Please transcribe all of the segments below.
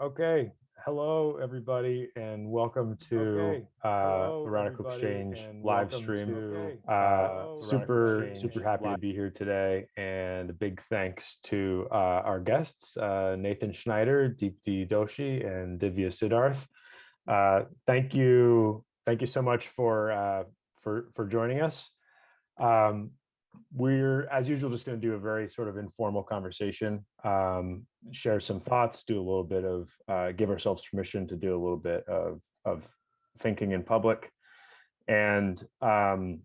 Okay, hello everybody and welcome to Okay, uh, hello, Radical Exchange live stream. to, Uh, uh, super, Radical super Exchange happy to be here today and a big thanks to uh, our guests, uh, Nathan Schneider, Deepti Doshi and Divya Siddarth. Uh, Thank you, thank you so much for, uh, for, for joining us. Um, we're, as usual, just going to do a very sort of informal conversation, um, share some thoughts, do a little bit of, uh, give ourselves permission to do a little bit of, of thinking in public. And um,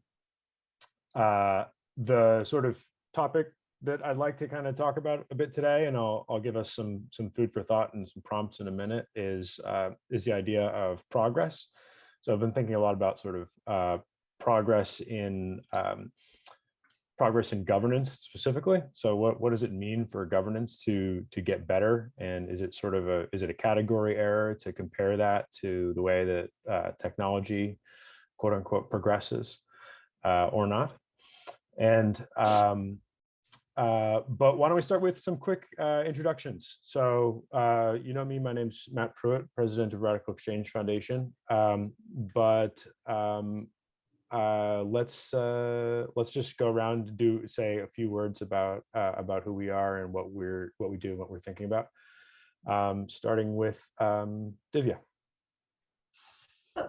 uh, the sort of topic that I'd like to kind of talk about a bit today, and I'll, I'll give us some, some food for thought and some prompts in a minute, is, uh, is the idea of progress. So I've been thinking a lot about sort of uh, progress in um, progress in governance specifically. So what, what does it mean for governance to, to get better? And is it sort of a, is it a category error to compare that to the way that uh, technology, quote unquote, progresses uh, or not? And, um, uh, but why don't we start with some quick uh, introductions? So uh, you know me, my name's Matt Prewitt, president of Radical Exchange Foundation. Um, but um, uh, let's uh, let's just go around and do say a few words about uh, about who we are and what we're what we do and what we're thinking about. Um, starting with um, Divya.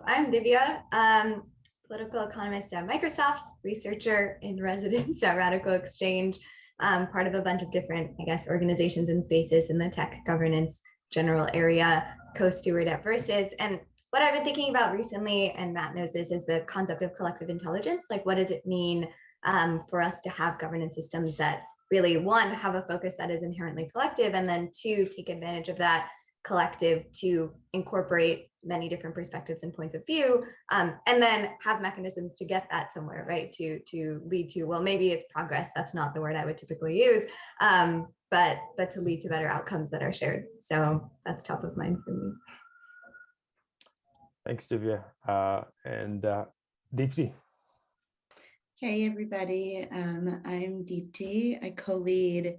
I'm Divya, um, political economist at Microsoft, researcher in residence at Radical Exchange, um, part of a bunch of different, I guess, organizations and spaces in the tech governance general area, co-steward at Versus. And what I've been thinking about recently, and Matt knows this, is the concept of collective intelligence. Like, what does it mean um, for us to have governance systems that really, one, have a focus that is inherently collective, and then two, take advantage of that collective to incorporate many different perspectives and points of view, um, and then have mechanisms to get that somewhere, right? To to lead to well, maybe it's progress. That's not the word I would typically use, um, but but to lead to better outcomes that are shared. So that's top of mind for me. Thanks, Divya. Uh, and uh. Hey, everybody. Um, I'm Deepti. I co-lead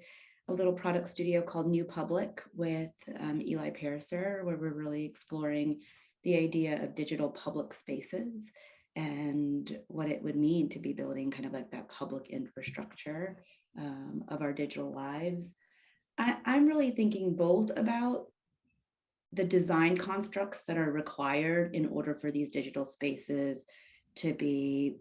a little product studio called New Public with um, Eli Pariser, where we're really exploring the idea of digital public spaces and what it would mean to be building kind of like that public infrastructure um, of our digital lives. I, I'm really thinking both about the design constructs that are required in order for these digital spaces to be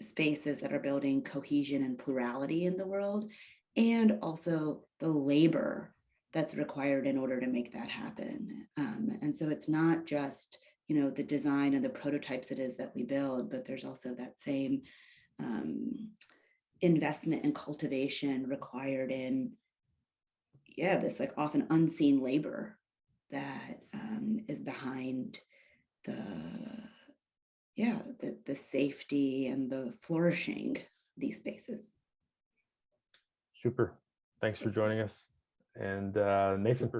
spaces that are building cohesion and plurality in the world, and also the labor that's required in order to make that happen. Um, and so it's not just you know the design and the prototypes it is that we build, but there's also that same um, investment and cultivation required in yeah this like often unseen labor that um, is behind the yeah the, the safety and the flourishing these spaces Super. Thanks for joining us. And uh, Nathan.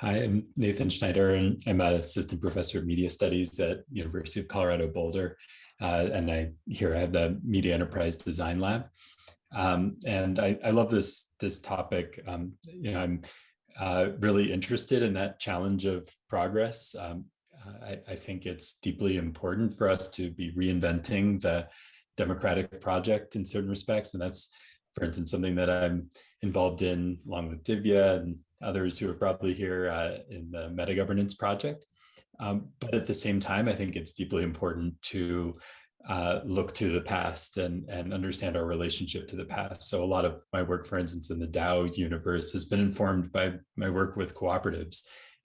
Hi, I'm Nathan Schneider, and I'm an assistant professor of media studies at University of Colorado Boulder. Uh, and I here I have the Media Enterprise Design Lab. Um, and I, I, love this, this topic. Um, you know, I'm uh, really interested in that challenge of progress. Um, I, I think it's deeply important for us to be reinventing the democratic project in certain respects. And that's for instance, something that I'm involved in along with Divya and others who are probably here uh, in the meta governance project. Um, but at the same time, I think it's deeply important to uh, look to the past and, and understand our relationship to the past. So a lot of my work, for instance, in the DAO universe has been informed by my work with cooperatives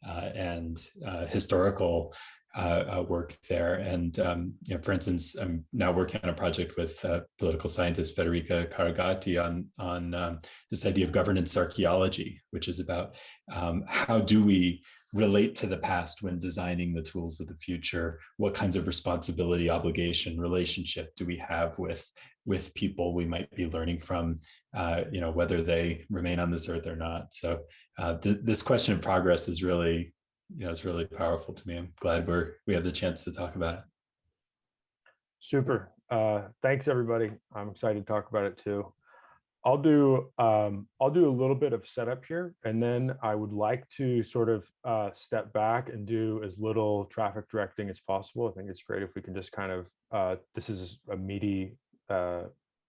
uh, and uh, historical uh, uh, work there. And, um, you know, for instance, I'm now working on a project with uh, political scientist Federica Carugati on, on um, this idea of governance archaeology, which is about um, how do we relate to the past when designing the tools of the future? What kinds of responsibility, obligation, relationship do we have with, with people we might be learning from, uh, you know, whether they remain on this earth or not. So uh, th this question of progress is really you know, it's really powerful to me. I'm glad we're we have the chance to talk about it. Super. Uh, thanks, everybody. I'm excited to talk about it too. I'll do um, I'll do a little bit of setup here, and then I would like to sort of uh, step back and do as little traffic directing as possible. I think it's great if we can just kind of uh, this is a meaty uh,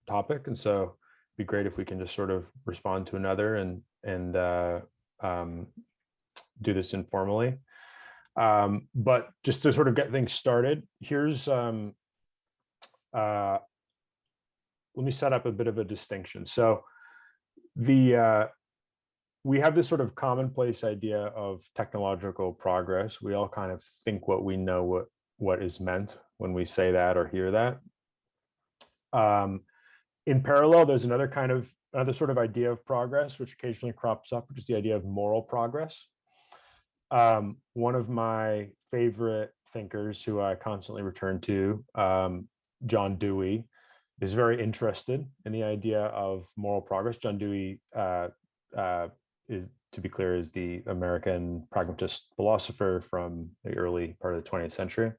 topic, and so it'd be great if we can just sort of respond to another and and uh, um, do this informally. Um, but just to sort of get things started, here's um, uh, let me set up a bit of a distinction. So the uh, we have this sort of commonplace idea of technological progress. We all kind of think what we know what what is meant when we say that or hear that. Um, in parallel, there's another kind of another sort of idea of progress, which occasionally crops up, which is the idea of moral progress. Um, one of my favorite thinkers who I constantly return to, um, John Dewey, is very interested in the idea of moral progress. John Dewey uh, uh, is, to be clear, is the American pragmatist philosopher from the early part of the 20th century.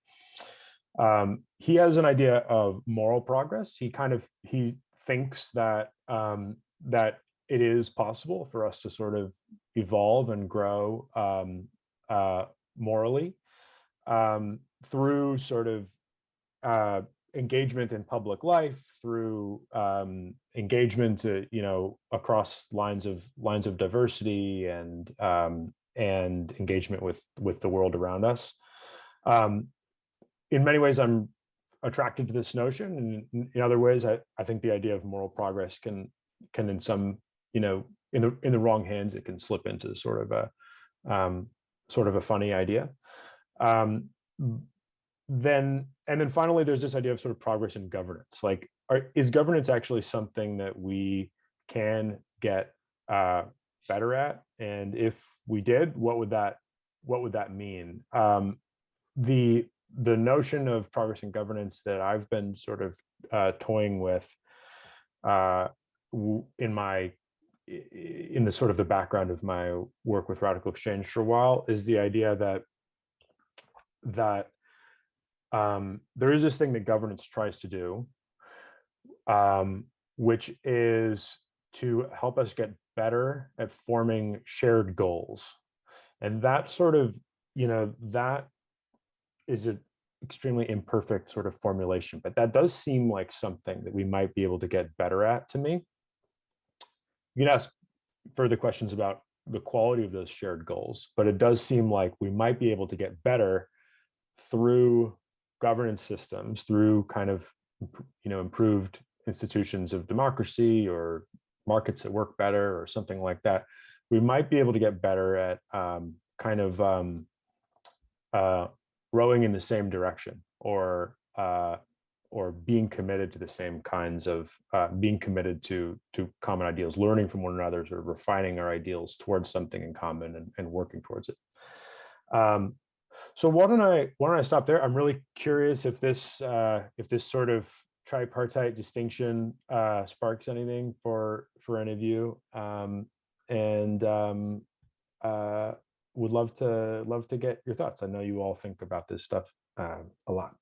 Um, he has an idea of moral progress. He kind of he thinks that um, that it is possible for us to sort of evolve and grow um, uh, morally um, through sort of uh, engagement in public life through um, engagement, uh, you know, across lines of lines of diversity and um, and engagement with with the world around us. Um, in many ways, I'm attracted to this notion, and in other ways, I, I think the idea of moral progress can can in some you know in the in the wrong hands it can slip into sort of a um, sort of a funny idea. Then and then finally there's this idea of sort of progress in governance. Like are, is governance actually something that we can get uh, better at? And if we did what would that what would that mean? Um, the the notion of progress in governance that I've been sort of uh, toying with uh, in my in the sort of the background of my work with radical exchange for a while is the idea that that um, there is this thing that governance tries to do, um, which is to help us get better at forming shared goals. And that sort of, you know, that is an extremely imperfect sort of formulation, but that does seem like something that we might be able to get better at to me. You can ask further questions about the quality of those shared goals, but it does seem like we might be able to get better through governance systems through kind of you know improved institutions of democracy or markets that work better or something like that we might be able to get better at um, kind of um, uh, rowing in the same direction or uh, or being committed to the same kinds of uh, being committed to to common ideals learning from one another sort of refining our ideals towards something in common and, and working towards it. Um, so why don't I why don't I stop there? I'm really curious if this uh, if this sort of tripartite distinction uh, sparks anything for for any of you, um, and um, uh, would love to love to get your thoughts. I know you all think about this stuff uh, a lot.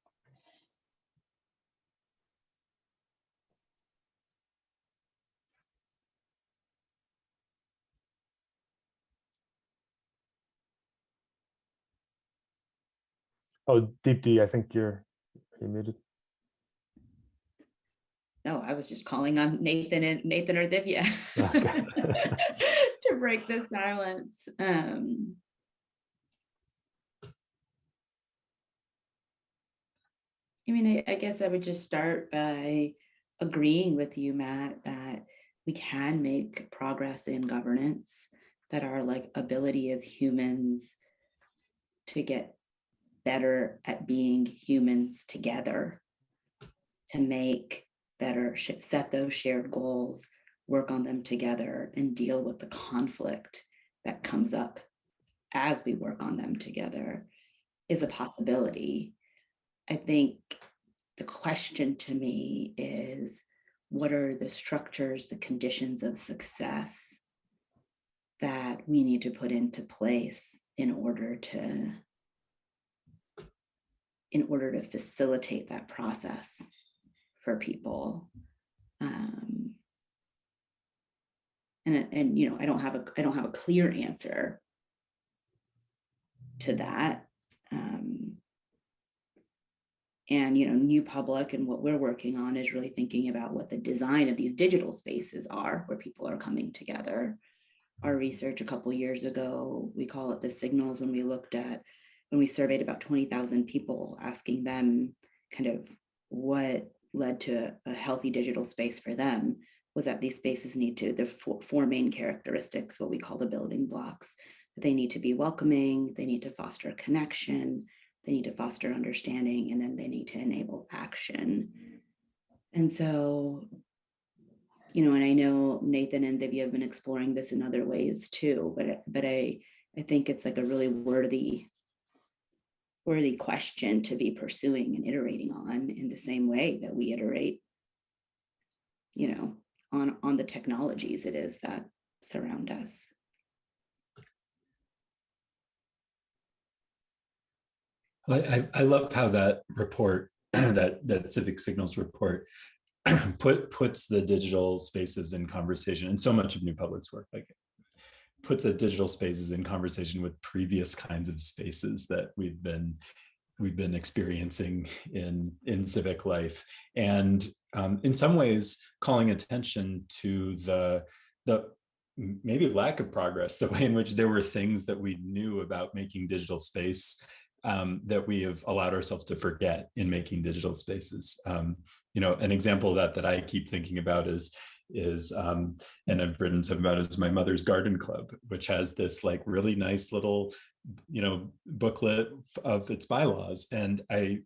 Oh, Deepti, I think you're you muted. No, I was just calling on Nathan and Nathan or Divya Okay. to break the silence. Um, I mean, I, I guess I would just start by agreeing with you, Matt, that we can make progress in governance, that our like ability as humans to get better at being humans together to make better, set those shared goals, work on them together and deal with the conflict that comes up as we work on them together is a possibility. I think the question to me is, what are the structures, the conditions of success that we need to put into place in order to in order to facilitate that process for people. Um, and, and, you know, I don't have a, I don't have a clear answer to that. Um, and, you know, New Public and what we're working on is really thinking about what the design of these digital spaces are where people are coming together. Our research a couple years ago, we call it the signals when we looked at, when we surveyed about 20,000 people, asking them kind of what led to a healthy digital space for them was that these spaces need to, the four, main characteristics, what we call the building blocks. They need to be welcoming, they need to foster connection, they need to foster understanding, and then they need to enable action. And so, you know, and I know Nathan and Divya have been exploring this in other ways too, but, but I, I think it's like a really worthy, worthy question to be pursuing and iterating on in the same way that we iterate, you know, on, on the technologies it is that surround us. I, I, love how that report, that, that Civic Signals report put puts the digital spaces in conversation and so much of New Public's work like puts the digital spaces in conversation with previous kinds of spaces that we've been we've been experiencing in in civic life and um, in some ways calling attention to the the maybe lack of progress the way in which there were things that we knew about making digital space um, that we have allowed ourselves to forget in making digital spaces. Um, you know, an example of that that I keep thinking about is is um, and I've written some about is my mother's garden club, which has this like really nice little, you know, booklet of its bylaws. And I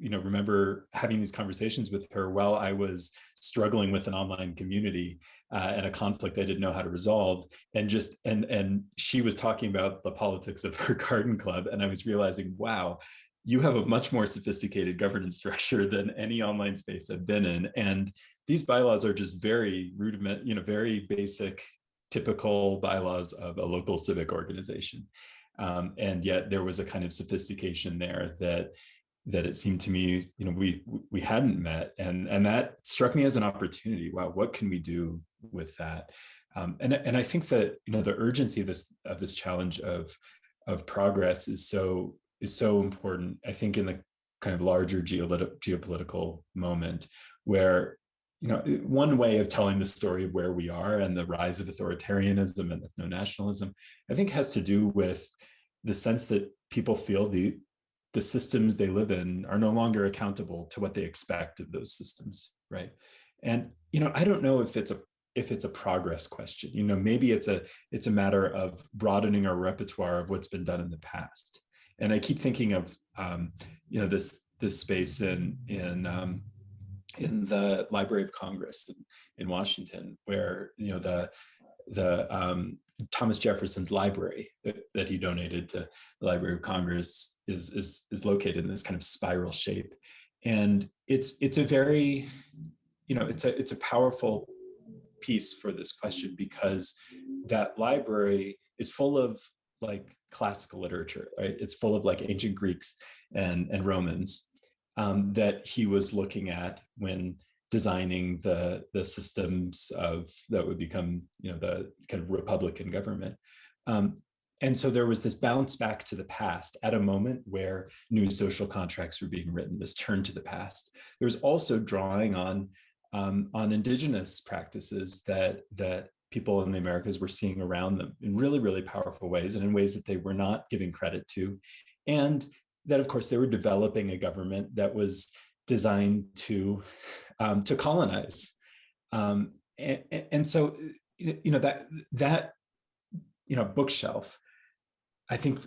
you know, remember having these conversations with her while I was struggling with an online community uh, and a conflict I didn't know how to resolve. And just, and, and she was talking about the politics of her garden club. And I was realizing, wow, you have a much more sophisticated governance structure than any online space I've been in. And these bylaws are just very rudiment, you know, very basic, typical bylaws of a local civic organization. Um, and yet there was a kind of sophistication there that that it seemed to me, you know, we we hadn't met, and and that struck me as an opportunity. Wow, what can we do with that? Um, and and I think that you know the urgency of this of this challenge of of progress is so is so important. I think in the kind of larger geopolitical moment where you know one way of telling the story of where we are and the rise of authoritarianism and ethno-nationalism I think has to do with the sense that people feel the the systems they live in are no longer accountable to what they expect of those systems, right? And you know, I don't know if it's a if it's a progress question. You know, maybe it's a it's a matter of broadening our repertoire of what's been done in the past. And I keep thinking of um, you know this this space in in um, in the Library of Congress in, in Washington, where you know the the um, Thomas Jefferson's library that, that, he donated to the Library of Congress is, is, is located in this kind of spiral shape. And it's, it's a very, you know, it's a, it's a powerful piece for this question because that library is full of like classical literature, right? It's full of like ancient Greeks and, and Romans um, that he was looking at when designing the the systems of that would become you know the kind of republican government. Um, and so there was this bounce back to the past at a moment where new social contracts were being written this turn to the past. There's also drawing on um, on indigenous practices that that people in the americas were seeing around them in really really powerful ways and in ways that they were not giving credit to. And that of course they were developing a government that was designed to um, to colonize. Um, and, and, so, you know, that that you know bookshelf, I think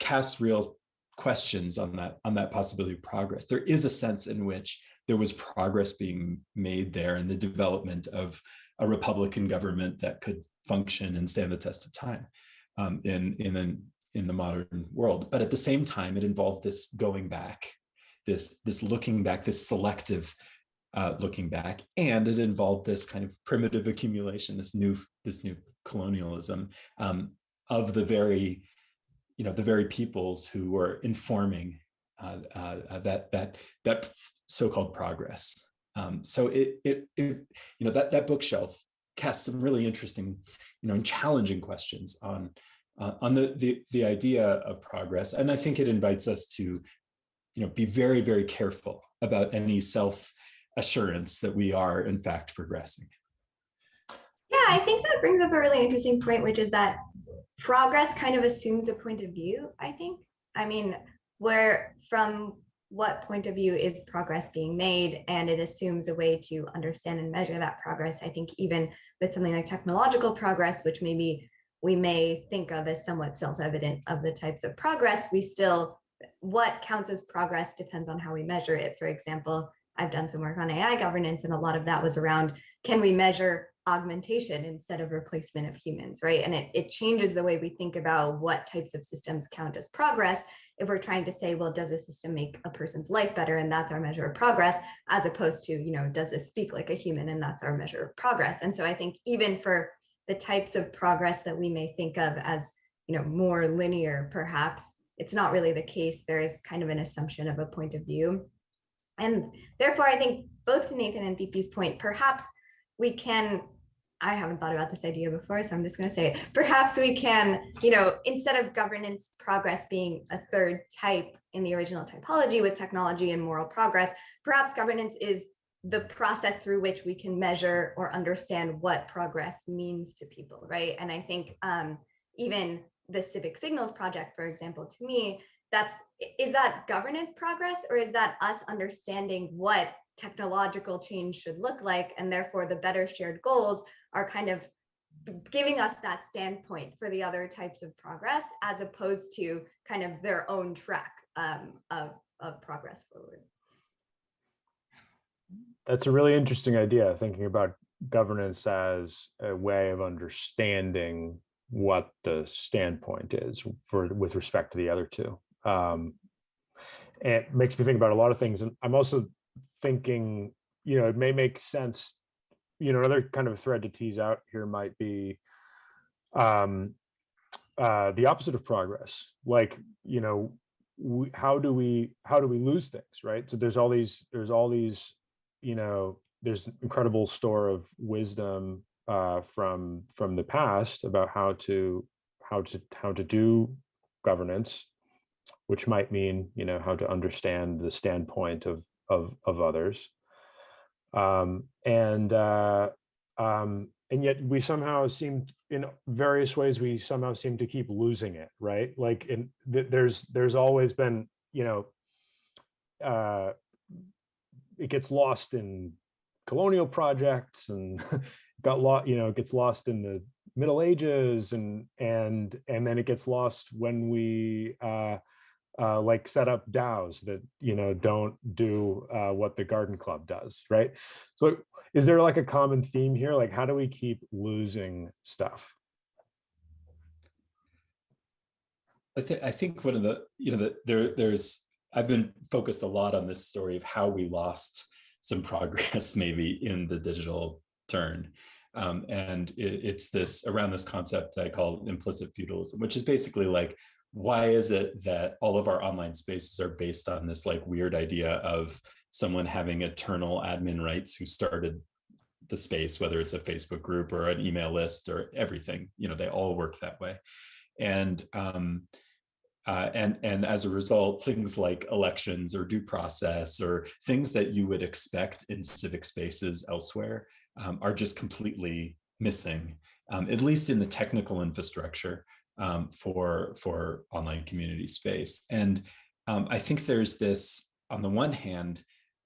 casts real questions on that on that possibility of progress. There is a sense in which there was progress being made there in the development of a Republican government that could function and stand the test of time um, in in an, in the modern world. But at the same time, it involved this going back, this this looking back, this selective uh, looking back, and it involved this kind of primitive accumulation, this new this new colonialism um, of the very, you know, the very peoples who were informing uh, uh, that that that so-called progress. Um, so it, it, it, you know, that that bookshelf casts some really interesting, you know, and challenging questions on uh, on the, the the idea of progress. And I think it invites us to, you know, be very, very careful about any self assurance that we are in fact progressing. Yeah, I think that brings up a really interesting point, which is that progress kind of assumes a point of view, I think. I mean, where from what point of view is progress being made and it assumes a way to understand and measure that progress. I think even with something like technological progress, which maybe we may think of as somewhat self-evident of the types of progress, we still, what counts as progress depends on how we measure it. For example, I've done some work on AI governance and a lot of that was around, can we measure augmentation instead of replacement of humans, right? And it, it changes the way we think about what types of systems count as progress if we're trying to say, well, does a system make a person's life better? And that's our measure of progress, as opposed to, you know, does this speak like a human? And that's our measure of progress. And so I think even for the types of progress that we may think of as, you know, more linear, perhaps, it's not really the case. There is kind of an assumption of a point of view. And therefore, I think both to Nathan and Deepti's point, perhaps we can I haven't thought about this idea before, so I'm just going to say it. Perhaps we can, you know, instead of governance progress being a third type in the original typology with technology and moral progress, perhaps governance is the process through which we can measure or understand what progress means to people, right? And I think um, even the Civic Signals Project, for example, to me, that's is that governance progress or is that us understanding what technological change should look like and therefore the better shared goals are kind of giving us that standpoint for the other types of progress as opposed to kind of their own track um, of, of progress forward. That's a really interesting idea, thinking about governance as a way of understanding what the standpoint is for with respect to the other two. Um, it makes me think about a lot of things. And I'm also thinking, you know, it may make sense you know, another kind of thread to tease out here might be um, uh, the opposite of progress. Like, you know, we, how do we how do we lose things, right? So there's all these there's all these, you know, there's an incredible store of wisdom uh, from from the past about how to how to how to do governance, which might mean you know how to understand the standpoint of of of others. Um, and uh, um, and yet we somehow seem in various ways we somehow seem to keep losing it right? Like in th there's there's always been you know uh it gets lost in colonial projects and got lost you know it gets lost in the middle ages and and and then it gets lost when we uh uh, like set up DAOs that you know don't do uh, what the Garden Club does, right? So is there like a common theme here? Like how do we keep losing stuff? I think I think one of the you know that there there's I've been focused a lot on this story of how we lost some progress maybe in the digital turn. Um, and it, it's this around this concept I call implicit feudalism, which is basically like why is it that all of our online spaces are based on this like weird idea of someone having eternal admin rights who started the space, whether it's a Facebook group or an email list or everything, you know, they all work that way. And um, uh, and and as a result, things like elections or due process or things that you would expect in civic spaces elsewhere um, are just completely missing, um, at least in the technical infrastructure um, for, for online community space. And um, I think there's this, on the one hand,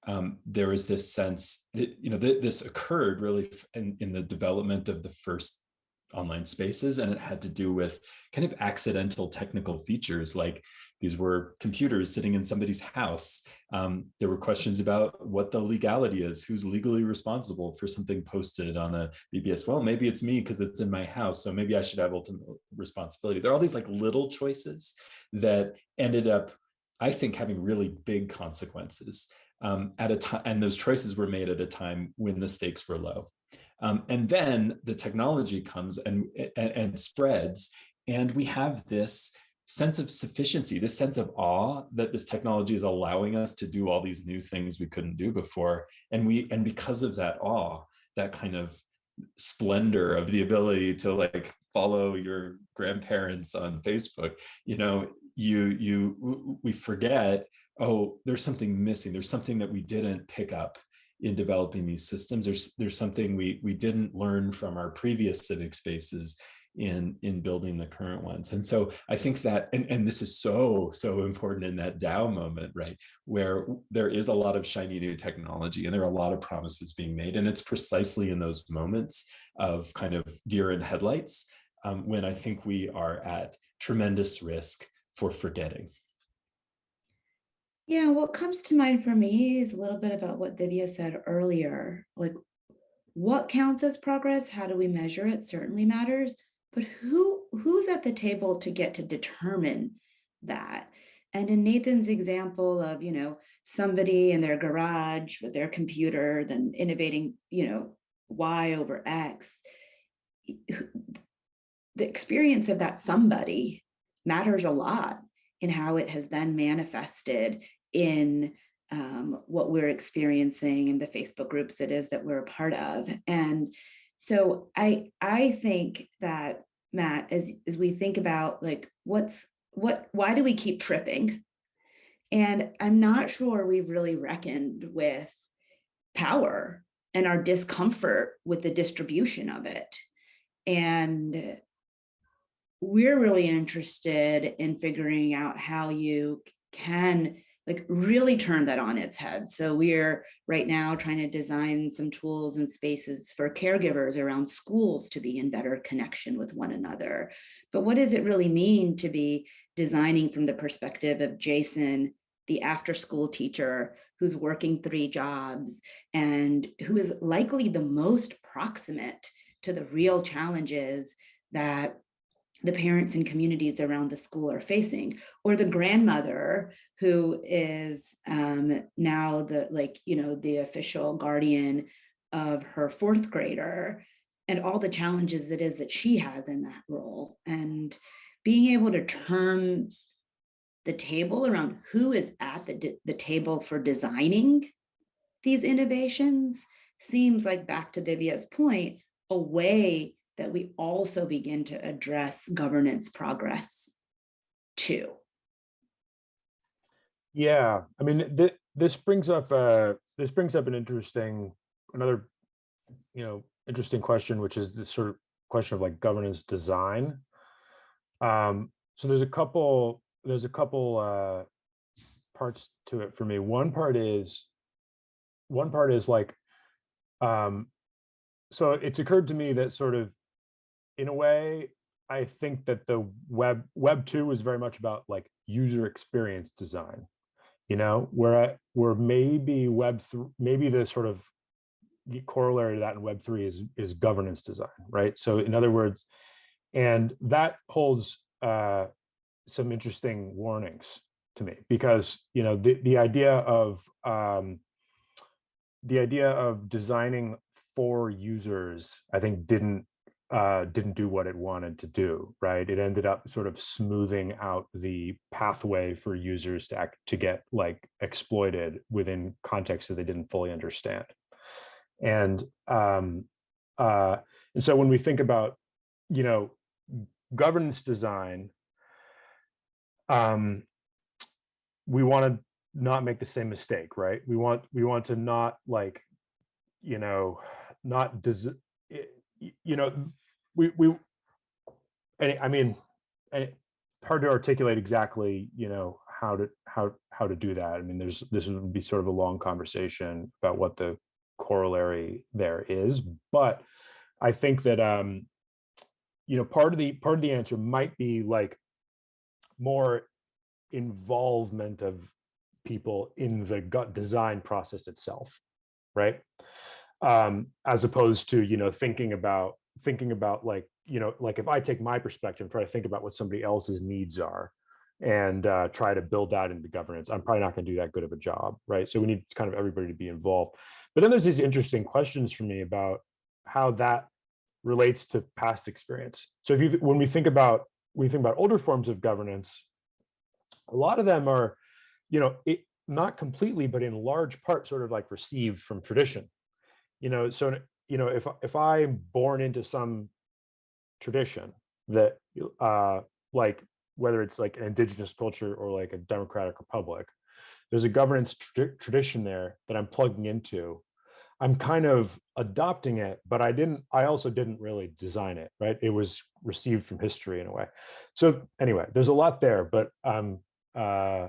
um, there this sense that, you know, th this occurred really in, in the development of the first online spaces, and it had to do with kind of accidental technical features like these were computers sitting in somebody's house. Um, there were questions about what the legality is, who's legally responsible for something posted on a BBS. Well, maybe it's me because it's in my house, so maybe I should have ultimate responsibility. There are all these like little choices that ended up, I think, having really big consequences um, at a time, and those choices were made at a time when the stakes were low. Um, and then the technology comes and, and, and spreads, and we have this sense of sufficiency, this sense of awe that this technology is allowing us to do all these new things we couldn't do before. And we and because of that awe, that kind of splendor of the ability to like follow your grandparents on Facebook, you know, you you we forget, oh, there's something missing. There's something that we didn't pick up in developing these systems. There's there's something we we didn't learn from our previous civic spaces in in building the current ones. And so I think that and, and this is so so important in that DAO moment, right? Where there is a lot of shiny new technology and there are a lot of promises being made. And it's precisely in those moments of kind of deer in headlights um, when I think we are at tremendous risk for forgetting. Yeah, what comes to mind for me is a little bit about what Divya said earlier. Like, what counts as progress? How do we measure it? Certainly matters. But who who's at the table to get to determine that? And in Nathan's example of, you know, somebody in their garage with their computer, then innovating, you know, Y over X, the experience of that somebody matters a lot in how it has then manifested in um, what we're experiencing in the Facebook groups it is that we're a part of. And so I I think that Matt, as, as we think about like what's what why do we keep tripping? And I'm not sure we've really reckoned with power and our discomfort with the distribution of it. And we're really interested in figuring out how you can like really turn that on its head. So we're right now trying to design some tools and spaces for caregivers around schools to be in better connection with one another. But what does it really mean to be designing from the perspective of Jason, the after school teacher who's working three jobs and who is likely the most proximate to the real challenges that the parents and communities around the school are facing or the grandmother who is um, now the like you know the official guardian of her fourth grader and all the challenges it is that she has in that role and being able to turn the table around who is at the, the table for designing these innovations seems like back to Divya's point, a way that we also begin to address governance progress too. Yeah, I mean, th this brings up uh, this brings up an interesting another, you know, interesting question, which is this sort of question of like governance design. Um, so there's a couple there's a couple uh, parts to it for me. One part is one part is like um, so it's occurred to me that sort of in a way, I think that the web web two is very much about like user experience design, you know, where where maybe web three, maybe the sort of corollary to that in web three is is governance design, right? So in other words, and that holds uh, some interesting warnings to me because you know the the idea of um, the idea of designing for users, I think didn't uh, didn't do what it wanted to do, right? It ended up sort of smoothing out the pathway for users to act, to get like exploited within contexts that they didn't fully understand. And um, uh, and so when we think about, you know, governance design, um, we want to not make the same mistake, right? We want we want to not like, you know, not does you know, we, we, and I mean, and hard to articulate exactly, you know, how to, how, how to do that. I mean, there's, this would be sort of a long conversation about what the corollary there is, but I think that, um, you know, part of the, part of the answer might be like more involvement of people in the gut design process itself, right? um, as opposed to you know thinking about thinking about like you know like if I take my perspective try to think about what somebody else's needs are and uh, try to build that into governance, I'm probably not going to do that good of a job, right? So we need kind of everybody to be involved. But then there's these interesting questions for me about how that relates to past experience. So if you when we think about we think about older forms of governance, a lot of them are, you know, it, not completely, but in large part, sort of like received from tradition, you know, so you know, if, if I'm born into some tradition that, uh, like, whether it's like an indigenous culture or like a democratic republic, there's a governance tra- tradition there that I'm plugging into. I'm kind of adopting it, but I didn't, I also didn't really design it, right? It was received from history in a way. So anyway, there's a lot there, but um, uh,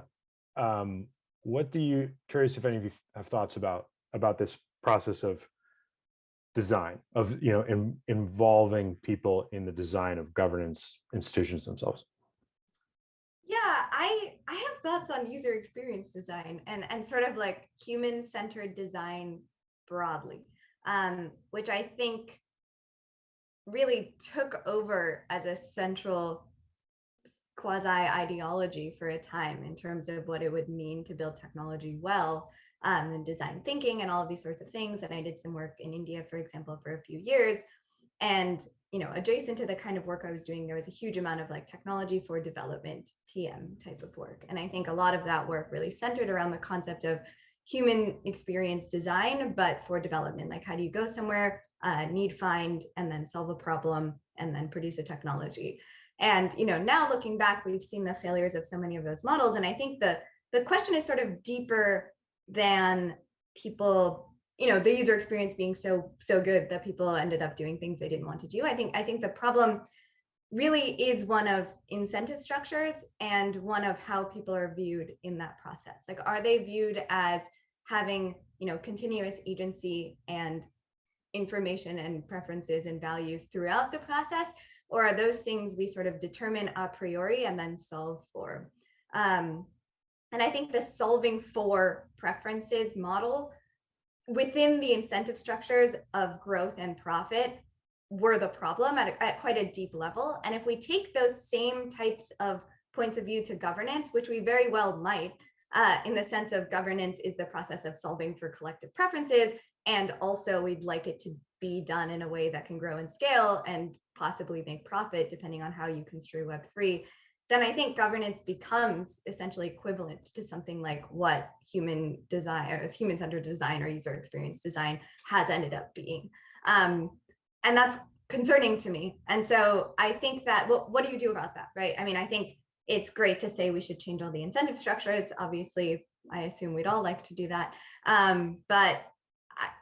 um, what do you, curious if any of you have thoughts about, about this process of design of, you know, in, involving people in the design of governance institutions themselves? Yeah, I I have thoughts on user experience design and and sort of like human centered design broadly, um, which I think really took over as a central quasi ideology for a time in terms of what it would mean to build technology well um, and design thinking and all of these sorts of things. And I did some work in India, for example, for a few years. And you know, adjacent to the kind of work I was doing, there was a huge amount of like technology for development TM type of work. And I think a lot of that work really centered around the concept of human experience design, but for development, like how do you go somewhere, uh, need find, and then solve a problem, and then produce a technology. And you know, now looking back, we've seen the failures of so many of those models. And I think the, the question is sort of deeper than people you know the user experience being so so good that people ended up doing things they didn't want to do. I think i think the problem really is one of incentive structures and one of how people are viewed in that process. Like are they viewed as having you know continuous agency and information and preferences and values throughout the process? Or are those things we sort of determine a priori and then solve for? Um, and i think the solving for preferences model within the incentive structures of growth and profit were the problem at, a, at quite a deep level. And if we take those same types of points of view to governance, which we very well might, uh, in the sense of governance is the process of solving for collective preferences. And also we'd like it to be done in a way that can grow and scale and possibly make profit depending on how you construe Web3 then I think governance becomes essentially equivalent to something like what human design or human-centered design or user experience design has ended up being. Um, and that's concerning to me. And so I think that, well, what do you do about that, right? I mean, I think it's great to say we should change all the incentive structures. Obviously, I assume we'd all like to do that. Um, but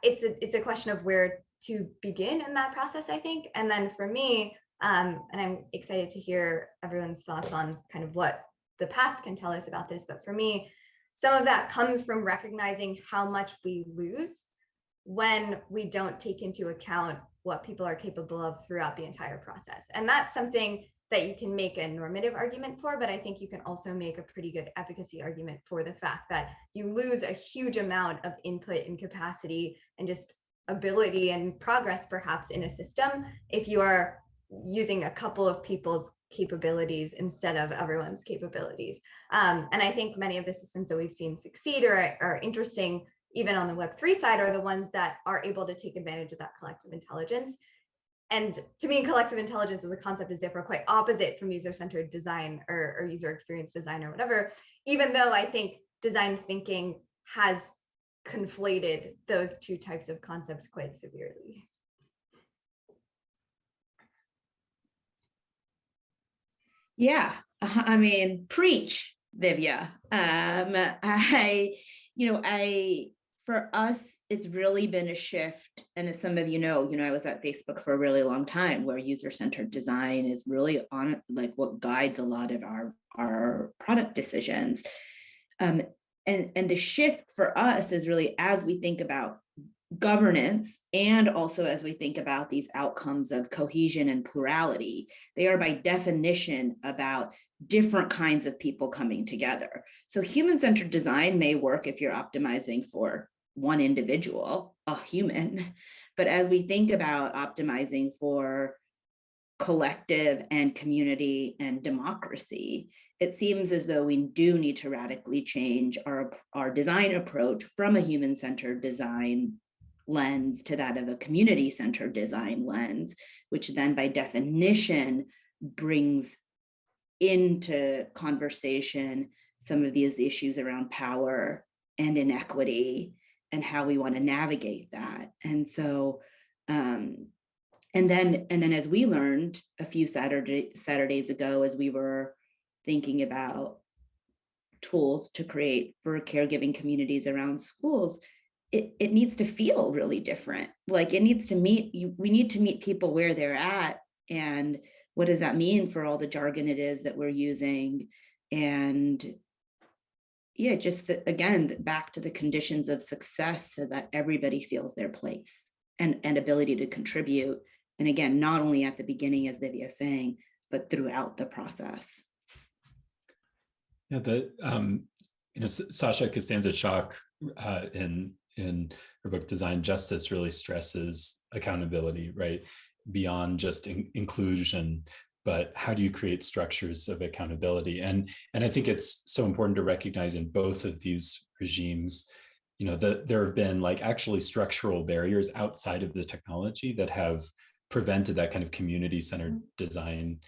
it's a, it's a question of where to begin in that process, I think. And then for me, um, and I'm excited to hear everyone's thoughts on kind of what the past can tell us about this. But for me, some of that comes from recognizing how much we lose when we don't take into account what people are capable of throughout the entire process. And that's something that you can make a normative argument for, but I think you can also make a pretty good efficacy argument for the fact that you lose a huge amount of input and capacity and just ability and progress perhaps in a system if you are using a couple of people's capabilities instead of everyone's capabilities. Um, and I think many of the systems that we've seen succeed or are interesting, even on the Web3 side, are the ones that are able to take advantage of that collective intelligence. And to me, collective intelligence as a concept is therefore quite opposite from user-centered design or, or user experience design or whatever, even though I think design thinking has conflated those two types of concepts quite severely. Yeah, I mean, preach, Divya. Um, I, you know, I, for us, it's really been a shift. And as some of you know, you know, I was at Facebook for a really long time where user-centered design is really on like what guides a lot of our, our product decisions. Um, and, and the shift for us is really as we think about governance and also as we think about these outcomes of cohesion and plurality, they are by definition about different kinds of people coming together. So human-centered design may work if you're optimizing for one individual, a human, but as we think about optimizing for collective and community and democracy, it seems as though we do need to radically change our, our design approach from a human-centered design lens to that of a community centered design lens, which then by definition brings into conversation some of these issues around power and inequity and how we want to navigate that. And so Um, and then, and then as we learned a few Saturday, Saturdays ago, as we were thinking about tools to create for caregiving communities around schools, it, it needs to feel really different. Like it needs to meet, you, we need to meet people where they're at. And what does that mean for all the jargon it is that we're using? And yeah, just the, again, back to the conditions of success so that everybody feels their place and, and ability to contribute. And again, not only at the beginning, as Divya is saying, but throughout the process. Yeah, the um, you know, Sasha Costanza Chock uh, in in her book Design Justice really stresses accountability, right? Beyond just in inclusion, but how do you create structures of accountability? And, and I think it's so important to recognize in both of these regimes, you know, that there have been like actually structural barriers outside of the technology that have prevented that kind of community centered mm-hmm. design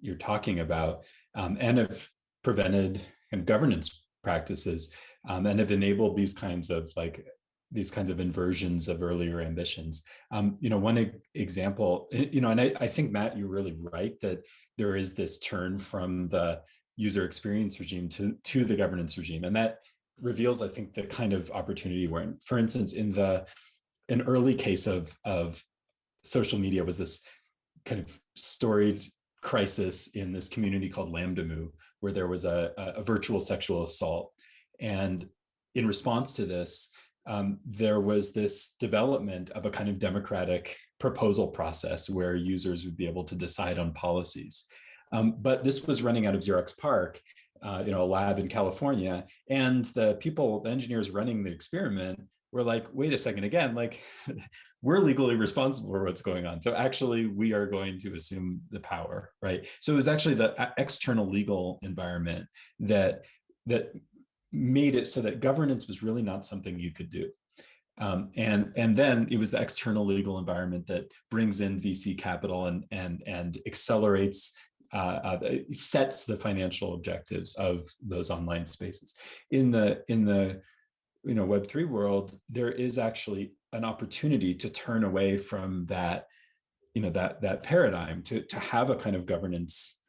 you're talking about um, and have prevented kind of governance practices um, and have enabled these kinds of like these kinds of inversions of earlier ambitions. Um, you know, one example, eh, you know, and I, I think, Matt, you're really right that there is this turn from the user experience regime to, to the governance regime. And that reveals, I think, the kind of opportunity where, for instance, in the an early case of, of social media was this kind of storied crisis in this community called LambdaMOO, where there was a, a virtual sexual assault. And in response to this, um, there was this development of a kind of democratic proposal process where users would be able to decide on policies. Um, but this was running out of Xerox PARC, uh, you know, a lab in California, and the people, the engineers running the experiment were like, wait a second, again, like we're legally responsible for what's going on. So actually we are going to assume the power, right? So it was actually the uh, external legal environment that that made it so that governance was really not something you could do. Um, and and then it was the external legal environment that brings in VC capital and and and accelerates uh, uh, sets the financial objectives of those online spaces. In the in the you know Web three world, there is actually an opportunity to turn away from that you know that that paradigm to to have a kind of governance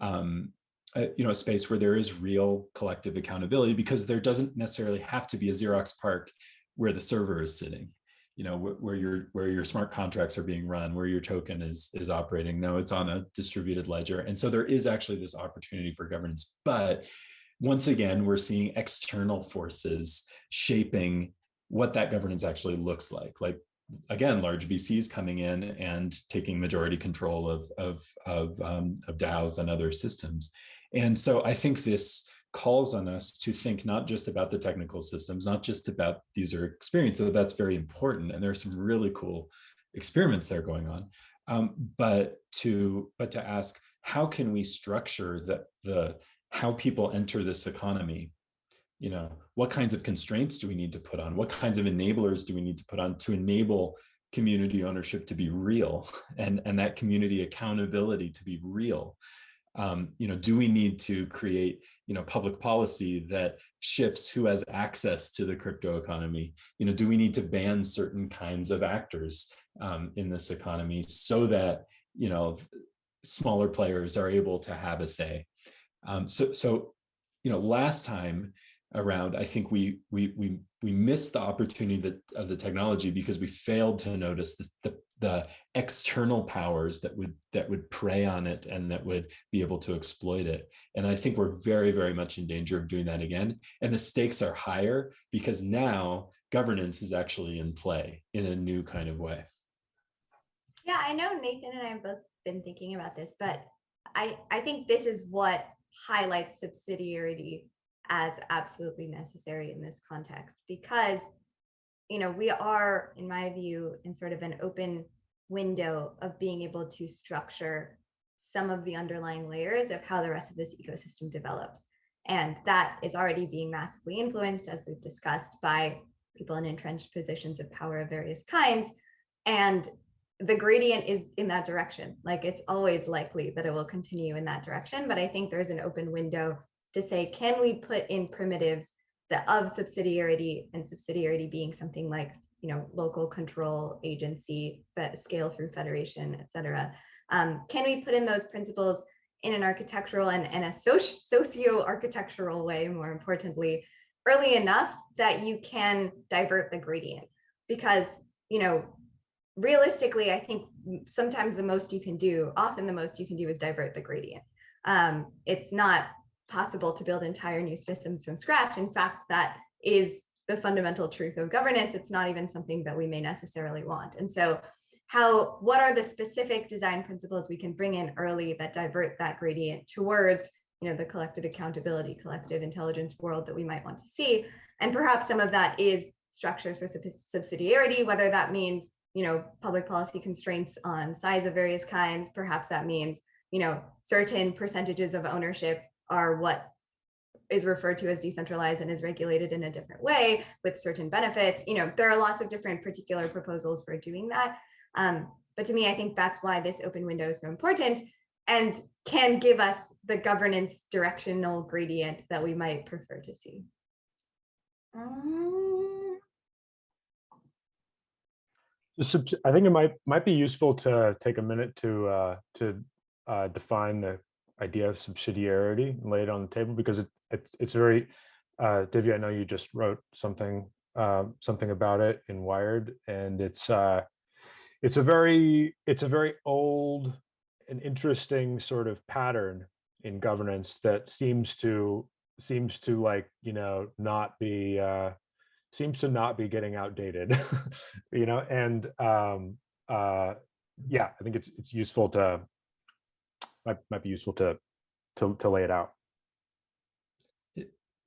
um, you know, a space where there is real collective accountability because there doesn't necessarily have to be a Xerox PARC where the server is sitting, you know, where, where your where your smart contracts are being run, where your token is is operating. No, it's on a distributed ledger. And so there is actually this opportunity for governance. But once again, we're seeing external forces shaping what that governance actually looks like. Like again, large VCs coming in and taking majority control of, of, of, um, of DAOs and other systems. And so I think this calls on us to think not just about the technical systems, not just about user experience, so that's very important. And there are some really cool experiments that are going on, um, but to but to ask how can we structure the the how people enter this economy you know what kinds of constraints do we need to put on what kinds of enablers do we need to put on to enable community ownership to be real and and that community accountability to be real um, you know, do we need to create, you know, public policy that shifts who has access to the crypto economy? You know, do we need to ban certain kinds of actors um, in this economy so that, you know, smaller players are able to have a say? Um, so, so, you know, last time around, I think we we we we missed the opportunity that of the technology because we failed to notice the, the, the external powers that would that would prey on it and that would be able to exploit it. And I think we're very, very much in danger of doing that again. And the stakes are higher because now governance is actually in play in a new kind of way. Yeah, I know Nathan and I have both been thinking about this, but I, I think this is what highlights subsidiarity as absolutely necessary in this context because you know we are in my view in sort of an open window of being able to structure some of the underlying layers of how the rest of this ecosystem develops. And that is already being massively influenced as we've discussed by people in entrenched positions of power of various kinds. And the gradient is in that direction. Like it's always likely that it will continue in that direction but i think there's an open window to say, can we put in primitives that of subsidiarity and subsidiarity being something like you know, local control agency, scale through federation, etc. Um, can we put in those principles in an architectural and, and a soci socio-architectural way, more importantly, early enough that you can divert the gradient? Because, you know, realistically, I think sometimes the most you can do, often the most you can do is divert the gradient. Um, it's not possible to build entire new systems from scratch. In fact, that is the fundamental truth of governance. It's not even something that we may necessarily want. And so how, what are the specific design principles we can bring in early that divert that gradient towards you know, the collective accountability, collective intelligence world that we might want to see. And perhaps some of that is structures for subsidiarity, whether that means, you know, public policy constraints on size of various kinds. Perhaps that means, you know, certain percentages of ownership are what is referred to as decentralized and is regulated in a different way with certain benefits. You know, there are lots of different particular proposals for doing that. Um, but to me, I think that's why this open window is so important and can give us the governance directional gradient that we might prefer to see. Um, I think it might might be useful to take a minute to uh, to uh, define the idea of subsidiarity and lay it on the table because it, it's it's very uh, Divya. I know you just wrote something uh, something about it in Wired, and it's uh, it's a very it's a very old and interesting sort of pattern in governance that seems to seems to like you know not be uh, seems to not be getting outdated, you know, and um, uh, yeah, I think it's it's useful to might might be useful to to to lay it out.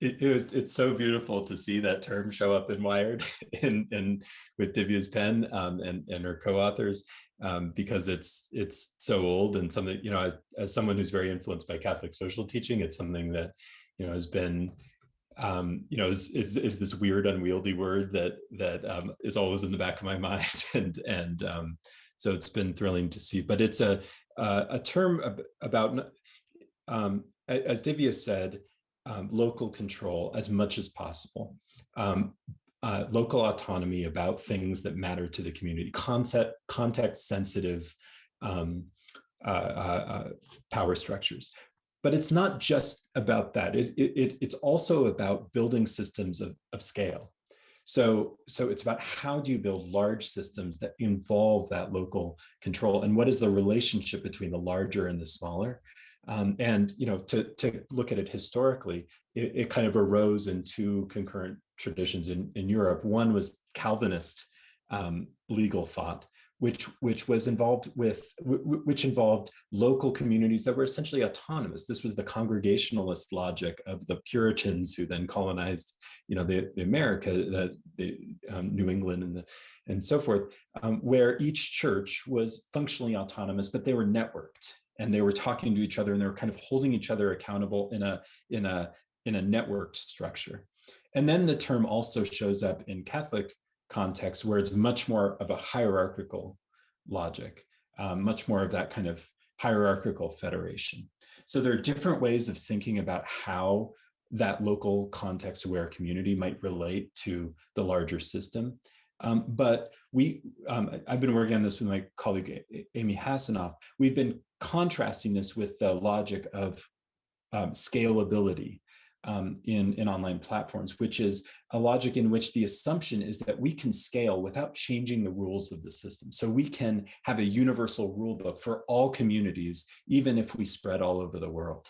It, it, was it's so beautiful to see that term show up in Wired and and with Divya's pen um, and and her co-authors um, because it's it's so old and something you know as, as someone who's very influenced by Catholic social teaching it's something that you know has been um, you know is, is is this weird unwieldy word that that um, is always in the back of my mind and and um, so it's been thrilling to see but it's a uh, a term about um, as Divya said um, local control as much as possible. Um, uh, local autonomy about things that matter to the community, concept, context sensitive um, uh, uh, uh, power structures. But it's not just about that. It, it, it's also about building systems of, of scale. So, so it's about how do you build large systems that involve that local control and what is the relationship between the larger and the smaller? Um, and you know, to, to look at it historically, it, it, kind of arose in two concurrent traditions in, in Europe. One was Calvinist um, legal thought, which which was involved with which involved local communities that were essentially autonomous. This was the congregationalist logic of the Puritans who then colonized, you know, the, the America, the, the um, New England, and the and so forth, um, where each church was functionally autonomous, but they were networked and they were talking to each other and they were kind of holding each other accountable in a in a in a networked structure. And then the term also shows up in Catholic context where it's much more of a hierarchical logic, um, much more of that kind of hierarchical federation. So there are different ways of thinking about how that local context aware community might relate to the larger system. Um, but we, um, I've been working on this with my colleague Amy Hasinoff. We've been contrasting this with the logic of um, scalability um, in, in online platforms, which is a logic in which the assumption is that we can scale without changing the rules of the system. So we can have a universal rule book for all communities, even if we spread all over the world.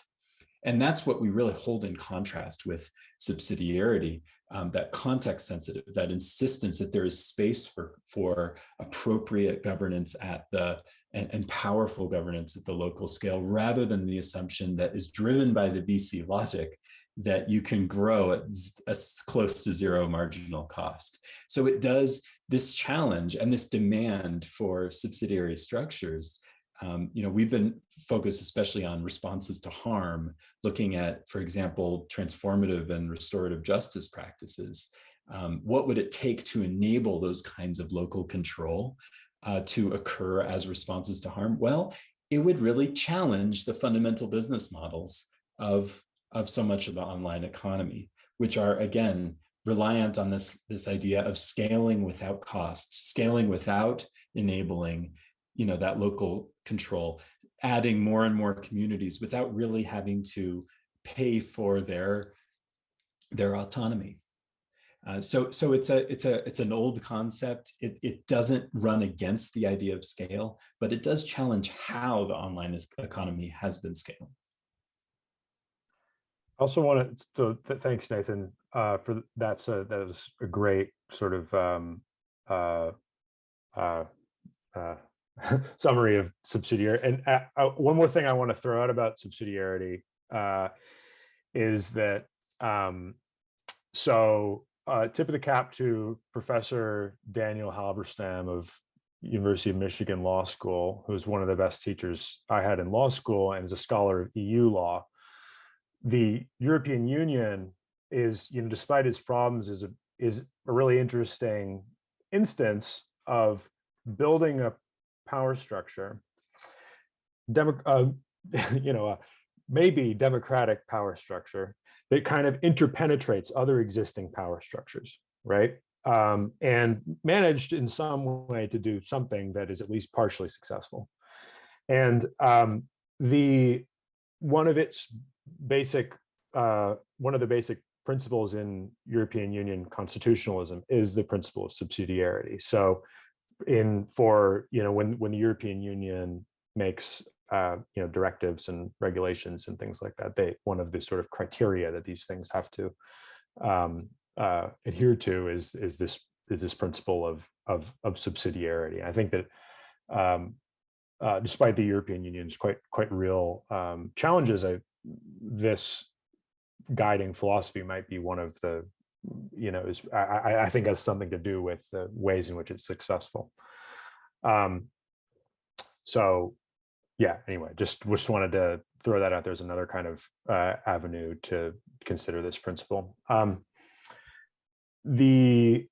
And that's what we really hold in contrast with subsidiarity, um, that context sensitive, that insistence that there is space for, for appropriate governance at the and, and, powerful governance at the local scale, rather than the assumption that is driven by the VC logic that you can grow at as close to zero marginal cost. So it does this challenge and this demand for subsidiary structures. Um, you know, we've been focused especially on responses to harm, looking at, for example, transformative and restorative justice practices. Um, what would it take to enable those kinds of local control uh, to occur as responses to harm? Well, it would really challenge the fundamental business models of of so much of the online economy, which are, again, reliant on this, this idea of scaling without cost, scaling without enabling, you know, that local control, adding more and more communities without really having to pay for their, their autonomy. Uh, so, so it's a, it's a, it's an old concept. It, it doesn't run against the idea of scale, but it does challenge how the online economy has been scaled. Also want to, th- thanks Nathan, uh, for, th- that's a, that was a great sort of, um, uh, uh, uh, summary of subsidiary. And, uh, uh, one more thing I want to throw out about subsidiarity, is that, um, so, tip of the cap to Professor Daniel Halberstam of University of Michigan Law School, who's one of the best teachers I had in law school and is a scholar of EU law the European Union is, you know, despite its problems, is a is a really interesting instance of building a power structure, demo, uh, you know, a maybe democratic power structure that kind of interpenetrates other existing power structures, right? Um, and managed in some way to do something that is at least partially successful. And um, the one of its basic, uh, one of the basic principles in European Union constitutionalism is the principle of subsidiarity. So in for, you know, when, when the European Union makes, uh, you know, directives and regulations and things like that, they, one of the sort of criteria that these things have to um, uh, adhere to is, is this, is this principle of, of, of subsidiarity. I think that um, uh, despite the European Union's quite quite real um, challenges, I, this guiding philosophy might be one of the, you know, is I, I- think has something to do with the ways in which it's successful. Um, so, yeah. Anyway, just just wanted to throw that out. There's another kind of uh, avenue to consider this principle. Um, the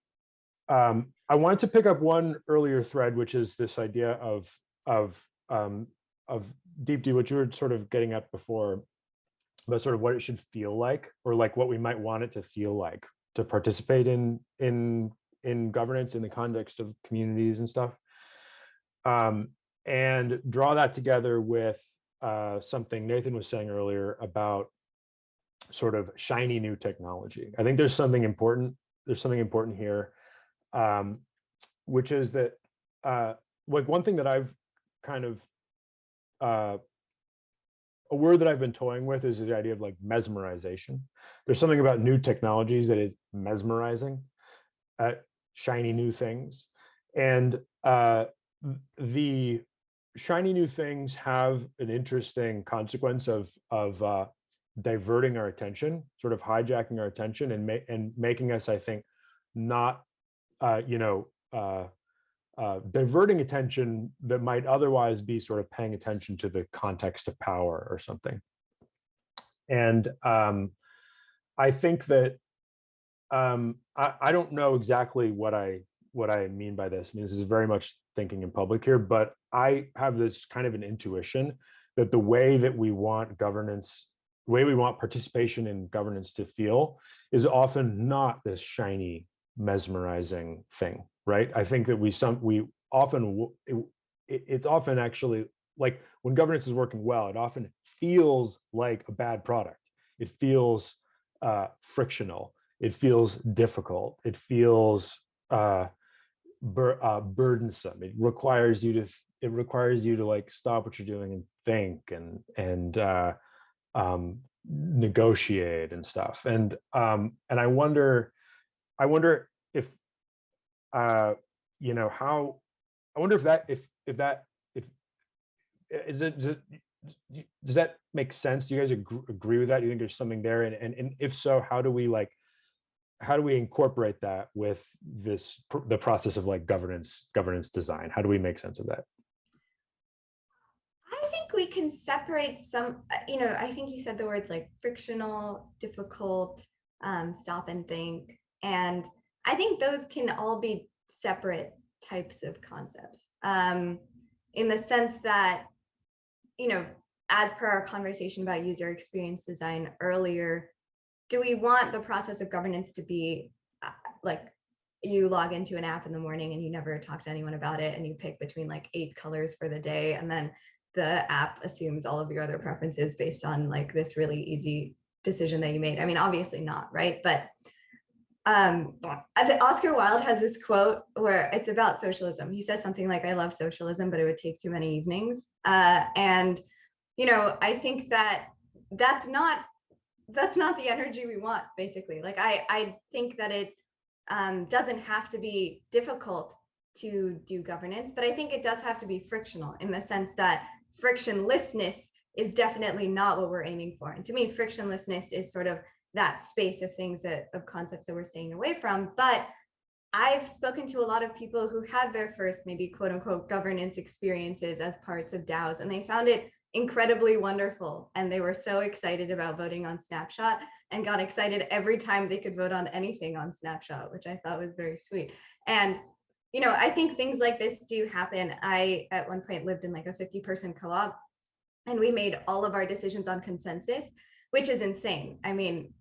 um, I wanted to pick up one earlier thread, which is this idea of of um, of Deepti, what you were sort of getting at before, about sort of what it should feel like, or like what we might want it to feel like to participate in in in governance in the context of communities and stuff, um, and draw that together with uh, something Nathan was saying earlier about sort of shiny new technology. I think there's something important. There's something important here, um, which is that uh, like one thing that I've kind of uh, a word that I've been toying with is the idea of like mesmerization. There's something about new technologies that is mesmerizing, uh, shiny new things, and uh, the shiny new things have an interesting consequence of of uh, diverting our attention, sort of hijacking our attention, and ma and making us, I think, not, uh, you know, uh, diverting attention that might otherwise be sort of paying attention to the context of power or something. And um, I think that um, I, I don't know exactly what I what I mean by this. I mean, this is very much thinking in public here, but I have this kind of an intuition that the way that we want governance, the way we want participation in governance to feel is often not this shiny, mesmerizing thing right? I think that we some we often it, it's often actually like when governance is working well, it often feels like a bad product. It feels uh, frictional. It feels difficult. It feels uh, bur uh, burdensome. It requires you to it requires you to like stop what you're doing and think and and uh, um, negotiate and stuff. And um, and I wonder, I wonder if uh, you know, how, I wonder if that, if, if that, if, is it, does, it, does that make sense? Do you guys agree, with that? Do you think there's something there? And, and, and if so, how do we like, how do we incorporate that with this, the process of like governance, governance design? How do we make sense of that? I think we can separate some, uh, you know, I think you said the words like frictional, difficult, um, stop and think. And I think those can all be separate types of concepts um, in the sense that, you know, as per our conversation about user experience design earlier, do we want the process of governance to be like you log into an app in the morning and you never talk to anyone about it and you pick between like eight colors for the day and then the app assumes all of your other preferences based on like this really easy decision that you made. I mean, obviously not, right? But um, Oscar Wilde has this quote where it's about socialism. He says something like, I love socialism, but it would take too many evenings. Uh, and, you know, I think that that's not that's not the energy we want, basically. Like, I, I think that it um, doesn't have to be difficult to do governance, but I think it does have to be frictional in the sense that frictionlessness is definitely not what we're aiming for. And to me, frictionlessness is sort of that space of things that of concepts that we're staying away from. But I've spoken to a lot of people who had their first maybe quote unquote governance experiences as parts of DAOs and they found it incredibly wonderful. And they were so excited about voting on Snapshot and got excited every time they could vote on anything on Snapshot, which I thought was very sweet. And you know, I think things like this do happen. I, at one point, lived in like a 50 person co-op and we made all of our decisions on consensus, which is insane. I mean,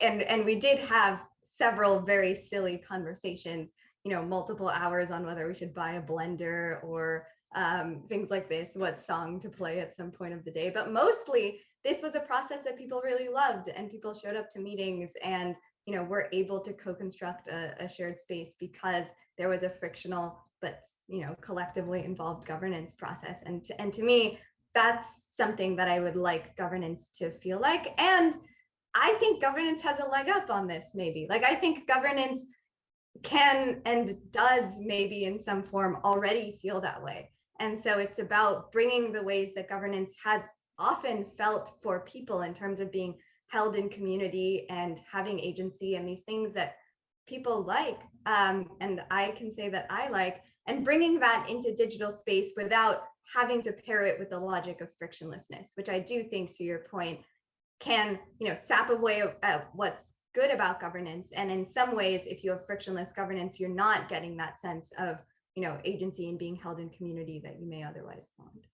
and, and we did have several very silly conversations, you know, multiple hours on whether we should buy a blender or um, things like this, what song to play at some point of the day. But mostly this was a process that people really loved and people showed up to meetings and you know, we're able to co-construct a, a shared space because there was a frictional but you know collectively involved governance process and to, and to me that's something that i would like governance to feel like and i think governance has a leg up on this maybe. Like i think governance can and does maybe in some form already feel that way. And so it's about bringing the ways that governance has often felt for people in terms of being held in community and having agency and these things that people like um, and I can say that I like and bringing that into digital space without having to pair it with the logic of frictionlessness, which I do think to your point can you know sap away at what's good about governance and in some ways if you have frictionless governance you're not getting that sense of you know agency and being held in community that you may otherwise want.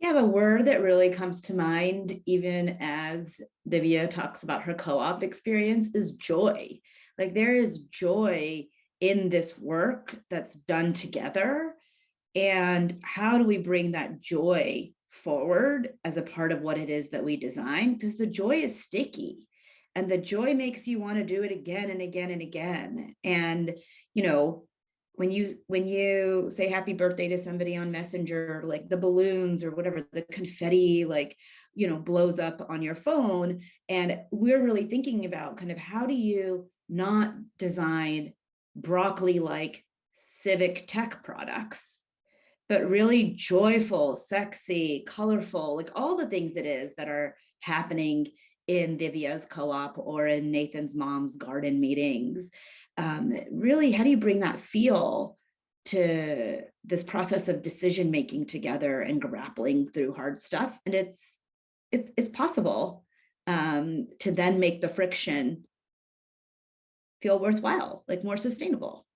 Yeah, the word that really comes to mind, even as Divya talks about her co-op experience, is joy. Like there is joy in this work that's done together. And how do we bring that joy forward as a part of what it is that we design? Because the joy is sticky and the joy makes you want to do it again and again and again. And, you know, when you when you say happy birthday to somebody on messenger like the balloons or whatever the confetti like you know blows up on your phone and we're really thinking about kind of how do you not design broccoli like civic tech products but really joyful sexy colorful like all the things it is that are happening in Divya's co-op or in Nathan's mom's garden meetings um, really, how do you bring that feel to this process of decision making together and grappling through hard stuff? And it's it's it's possible um, to then make the friction feel worthwhile, like more sustainable.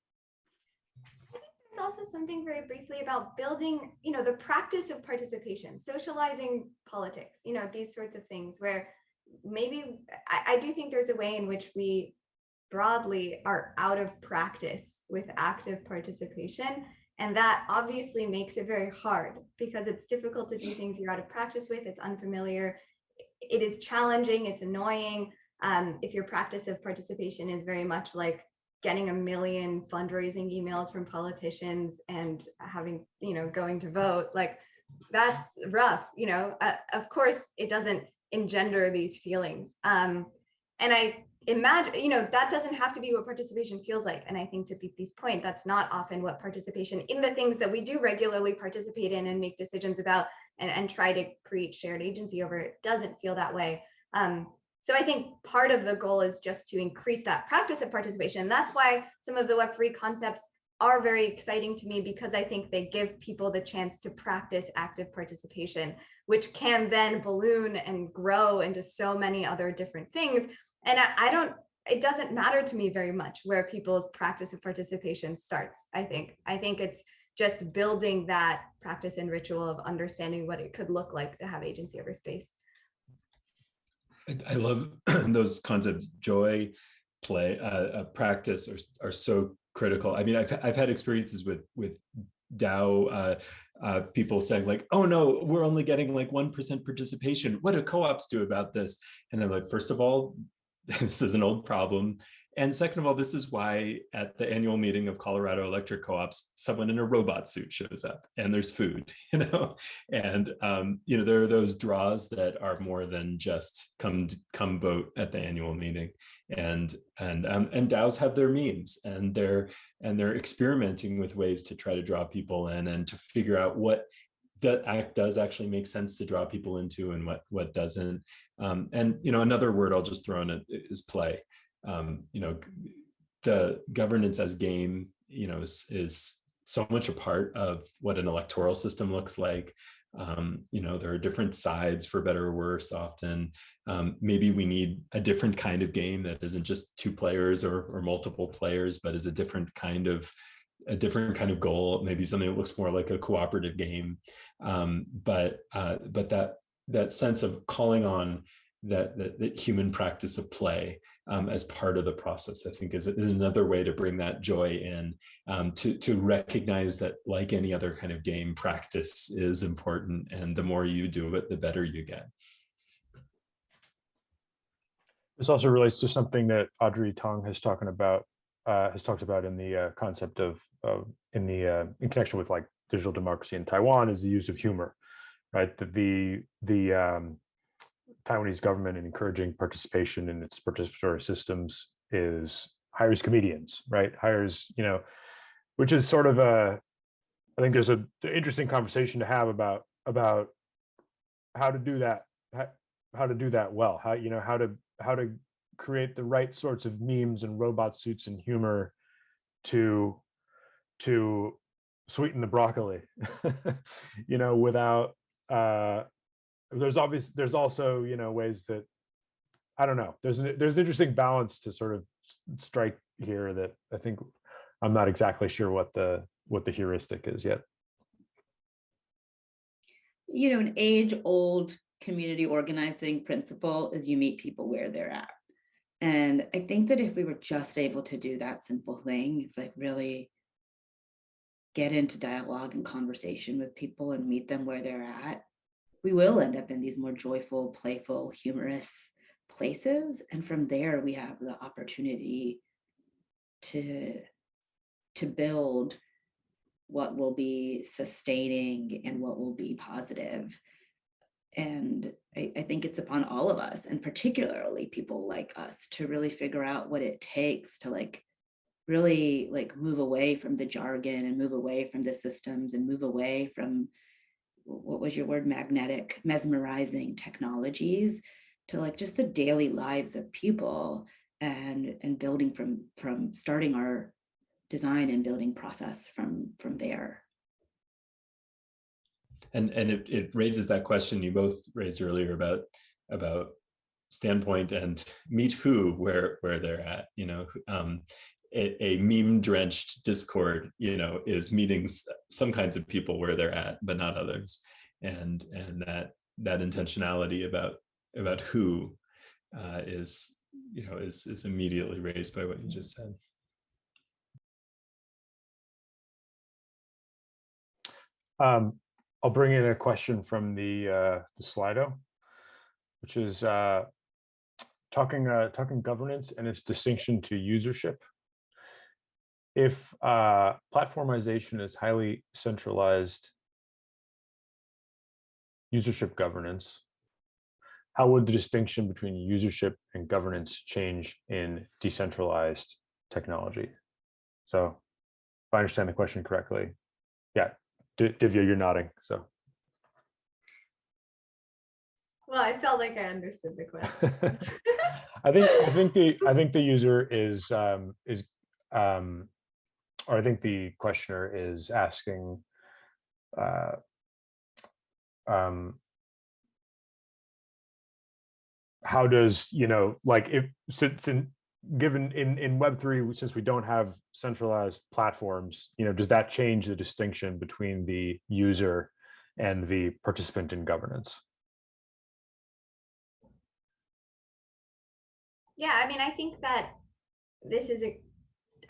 Something very briefly about building, you know, the practice of participation, socializing politics, you know, these sorts of things where maybe I, I do think there's a way in which we broadly are out of practice with active participation. And that obviously makes it very hard because it's difficult to do things you're out of practice with, it's unfamiliar, it is challenging, it's annoying. Um, if your practice of participation is very much like getting a million fundraising emails from politicians and having, you know, going to vote, like that's rough, you know, uh, of course it doesn't engender these feelings. Um, and I imagine, you know, that doesn't have to be what participation feels like. And I think to Deepti's point, that's not often what participation in the things that we do regularly participate in and make decisions about and, and try to create shared agency over it doesn't feel that way. Um, so I think part of the goal is just to increase that practice of participation. That's why some of the Web3 concepts are very exciting to me because I think they give people the chance to practice active participation, which can then balloon and grow into so many other different things. And I, I don't it doesn't matter to me very much where people's practice of participation starts i think. I think it's just building that practice and ritual of understanding what it could look like to have agency over space I, I love those concepts joy play, uh, uh, practice are, are so critical. I mean, I've, I've had experiences with, with DAO uh, uh, people saying like, oh no, we're only getting like 1% participation. What do co-ops do about this? And I'm like, first of all, this is an old problem. And second of all, this is why at the annual meeting of Colorado Electric Co-ops, someone in a robot suit shows up and there's food, you know, and, um, you know, there are those draws that are more than just come, come vote at the annual meeting. And, and, um, and DAOs have their memes and they're, and they're experimenting with ways to try to draw people in and to figure out what act does actually make sense to draw people into and what, what doesn't. Um, and, you know, another word I'll just throw in it is play um, you know, the governance as game, you know, is, is so much a part of what an electoral system looks like. Um, you know, there are different sides for better or worse often. Um, maybe we need a different kind of game that isn't just two players or, or multiple players, but is a different kind of a different kind of goal, maybe something that looks more like a cooperative game. Um, but uh, but that that sense of calling on that, that, that human practice of play um, as part of the process, I think is, is another way to bring that joy in, um, to, to recognize that like any other kind of game practice is important and the more you do it, the better you get. This also relates to something that Audrey Tong has talking about, uh, has talked about in the uh, concept of, of in the uh, in connection with like digital democracy in Taiwan is the use of humor, right? The the the um, Taiwanese government in encouraging participation in its participatory systems is hires comedians, right? Hires, you know, which is sort of a, I think there's a interesting conversation to have about about how to do that, how, how to do that well, how you know how to how to create the right sorts of memes and robot suits and humor to to sweeten the broccoli, you know, without uh, there's obvious there's also you know ways that i don't know there's an, there's an interesting balance to sort of strike here that i think i'm not exactly sure what the what the heuristic is yet. You know an age old community organizing principle is you meet people where they're at. And i think that if we were just able to do that simple thing it's like really get into dialogue and conversation with people and meet them where they're at we will end up in these more joyful, playful, humorous places. And from there, we have the opportunity to, to build what will be sustaining and what will be positive. And I, I, think it's upon all of us, and particularly people like us, to really figure out what it takes to like really like move away from the jargon and move away from the systems and move away from what was your word, magnetic, mesmerizing technologies to like just the daily lives of people and and building from from starting our design and building process from from there. And and it, it raises that question you both raised earlier about about standpoint and meet who where where they're at you know um a, a meme drenched discord you know is meeting some kinds of people where they're at but not others. And and that that intentionality about about who uh, is you know is is immediately raised by what you just said. Um i'll bring in a question from the uh the slido which is uh talking uh talking governance and its distinction to usership if uh, platformization is highly centralized usership governance, how would the distinction between usership and governance change in decentralized technology? So if I understand the question correctly, yeah, D Divya, you're nodding, so. Well, I felt like I understood the question. I think I think the I think the user is um, is um, or I think the questioner is asking uh, um, how does, you know, like if since in given in in web3 since we don't have centralized platforms you know does that change the distinction between the user and the participant in governance? Yeah i mean i think that this is a,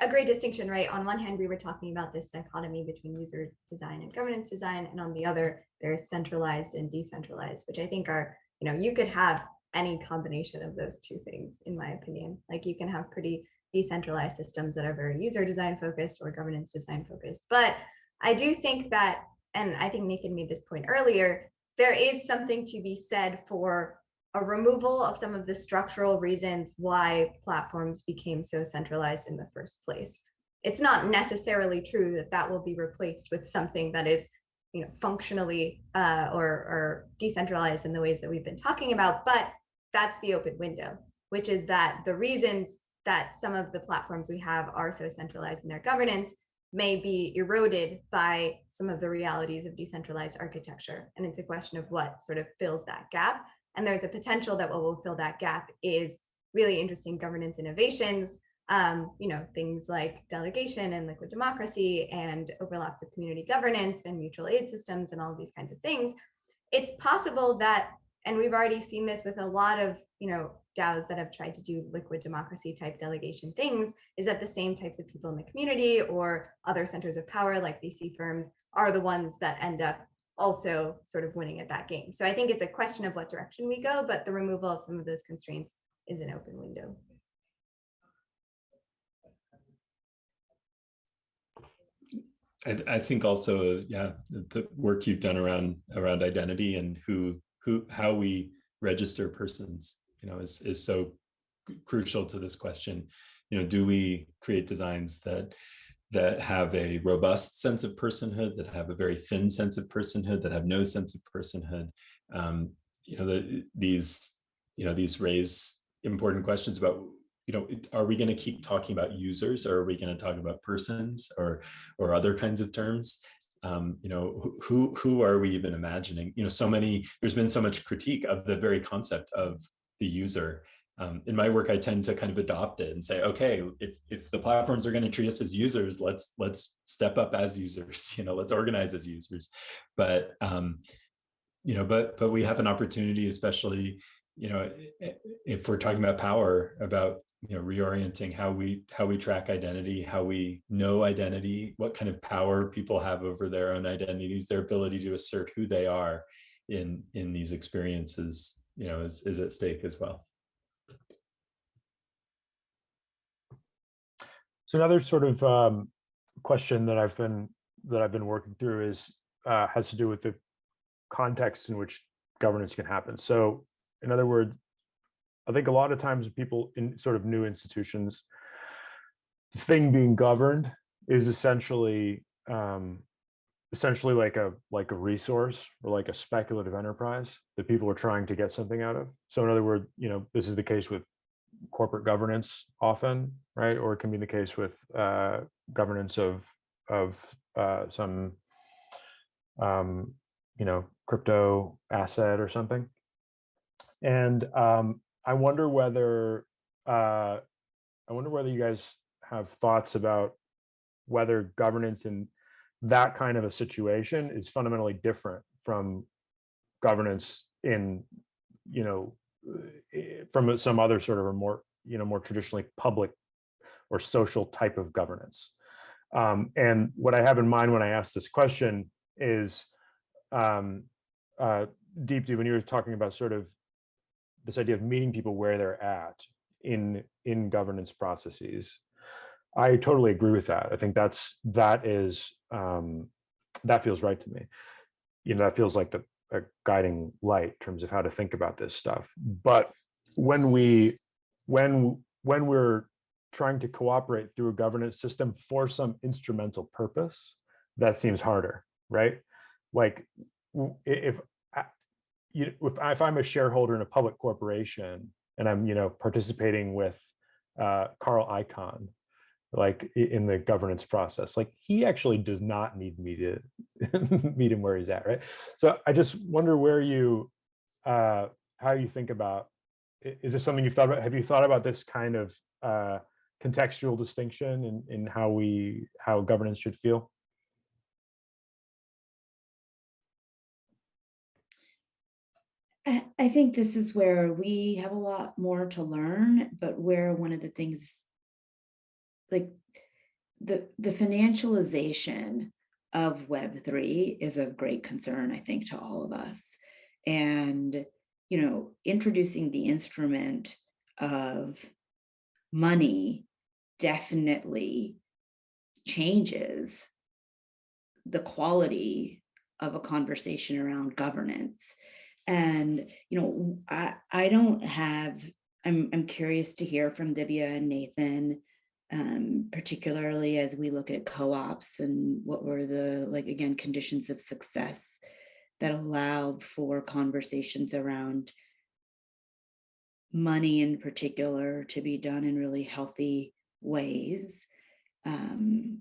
a great distinction, right? On one hand, we were talking about this dichotomy between user design and governance design, and on the other, there's centralized and decentralized, which I think are, you know, you could have any combination of those two things, in my opinion. Like you can have pretty decentralized systems that are very user design focused or governance design focused. But I do think that, and I think Nathan made this point earlier, there is something to be said for a removal of some of the structural reasons why platforms became so centralized in the first place. It's not necessarily true that that will be replaced with something that is you know, functionally uh, or, or decentralized in the ways that we've been talking about, but that's the open window, which is that the reasons that some of the platforms we have are so centralized in their governance may be eroded by some of the realities of decentralized architecture. And it's a question of what sort of fills that gap. And there's a potential that what will fill that gap is really interesting governance innovations, um, you know, things like delegation and liquid democracy and overlaps of community governance and mutual aid systems and all of these kinds of things. It's possible that, and we've already seen this with a lot of, you know, DAOs that have tried to do liquid democracy type delegation things, is that the same types of people in the community or other centers of power like VC firms are the ones that end up also sort of winning at that game. So I think it's a question of what direction we go, but the removal of some of those constraints is an open window. I, I think also, yeah, the work you've done around around identity and who who how we register persons, you know, is is so crucial to this question. You know, do we create designs that that have a robust sense of personhood, that have a very thin sense of personhood, that have no sense of personhood? Um, you know, the, these you know these raise important questions about you know, are we going to keep talking about users or are we going to talk about persons or or other kinds of terms? Um, you know, who who are we even imagining? You know, so many, there's been so much critique of the very concept of the user. Um, in my work, I tend to kind of adopt it and say, okay, if, if the platforms are going to treat us as users, let's let's step up as users, you know, let's organize as users. But, um, you know, but but we have an opportunity, especially, you know, if we're talking about power, about you know reorienting how we how we track identity how we know identity what kind of power people have over their own identities their ability to assert who they are in in these experiences you know is, is at stake as well so another sort of um, question that i've been that i've been working through is uh, has to do with the context in which governance can happen so in other words I think a lot of times people in sort of new institutions, the thing being governed is essentially um, essentially like a like a resource or like a speculative enterprise that people are trying to get something out of. So in other words, you know, this is the case with corporate governance often, right? Or it can be the case with uh, governance of of uh, some um, you know crypto asset or something. And um, I wonder whether uh, I wonder whether you guys have thoughts about whether governance in that kind of a situation is fundamentally different from governance in, you know, from some other sort of a more, you know, more traditionally public or social type of governance. Um, and what I have in mind when I ask this question is, um, uh, Deepti, when you were talking about sort of this idea of meeting people where they're at in in governance processes i totally agree with that i think that's that is um that feels right to me you know that feels like the a guiding light in terms of how to think about this stuff. But when we when when we're trying to cooperate through a governance system for some instrumental purpose that seems harder right? Like if you, if, if I'm a shareholder in a public corporation and I'm, you know, participating with uh, Carl Icahn, like in the governance process, like he actually does not need me to meet him where he's at, right? So I just wonder where you, uh, how you think about, is this something you've thought about? Have you thought about this kind of uh, contextual distinction in, in how we, how governance should feel? I think this is where we have a lot more to learn, but where one of the things like the the financialization of Web3 is of great concern, I think, to all of us. And, you know, introducing the instrument of money definitely changes the quality of a conversation around governance. And, you know, I, I don't have, I'm, I'm curious to hear from Divya and Nathan, um, particularly as we look at co-ops and what were the, like, again, conditions of success that allowed for conversations around money in particular to be done in really healthy ways. Um,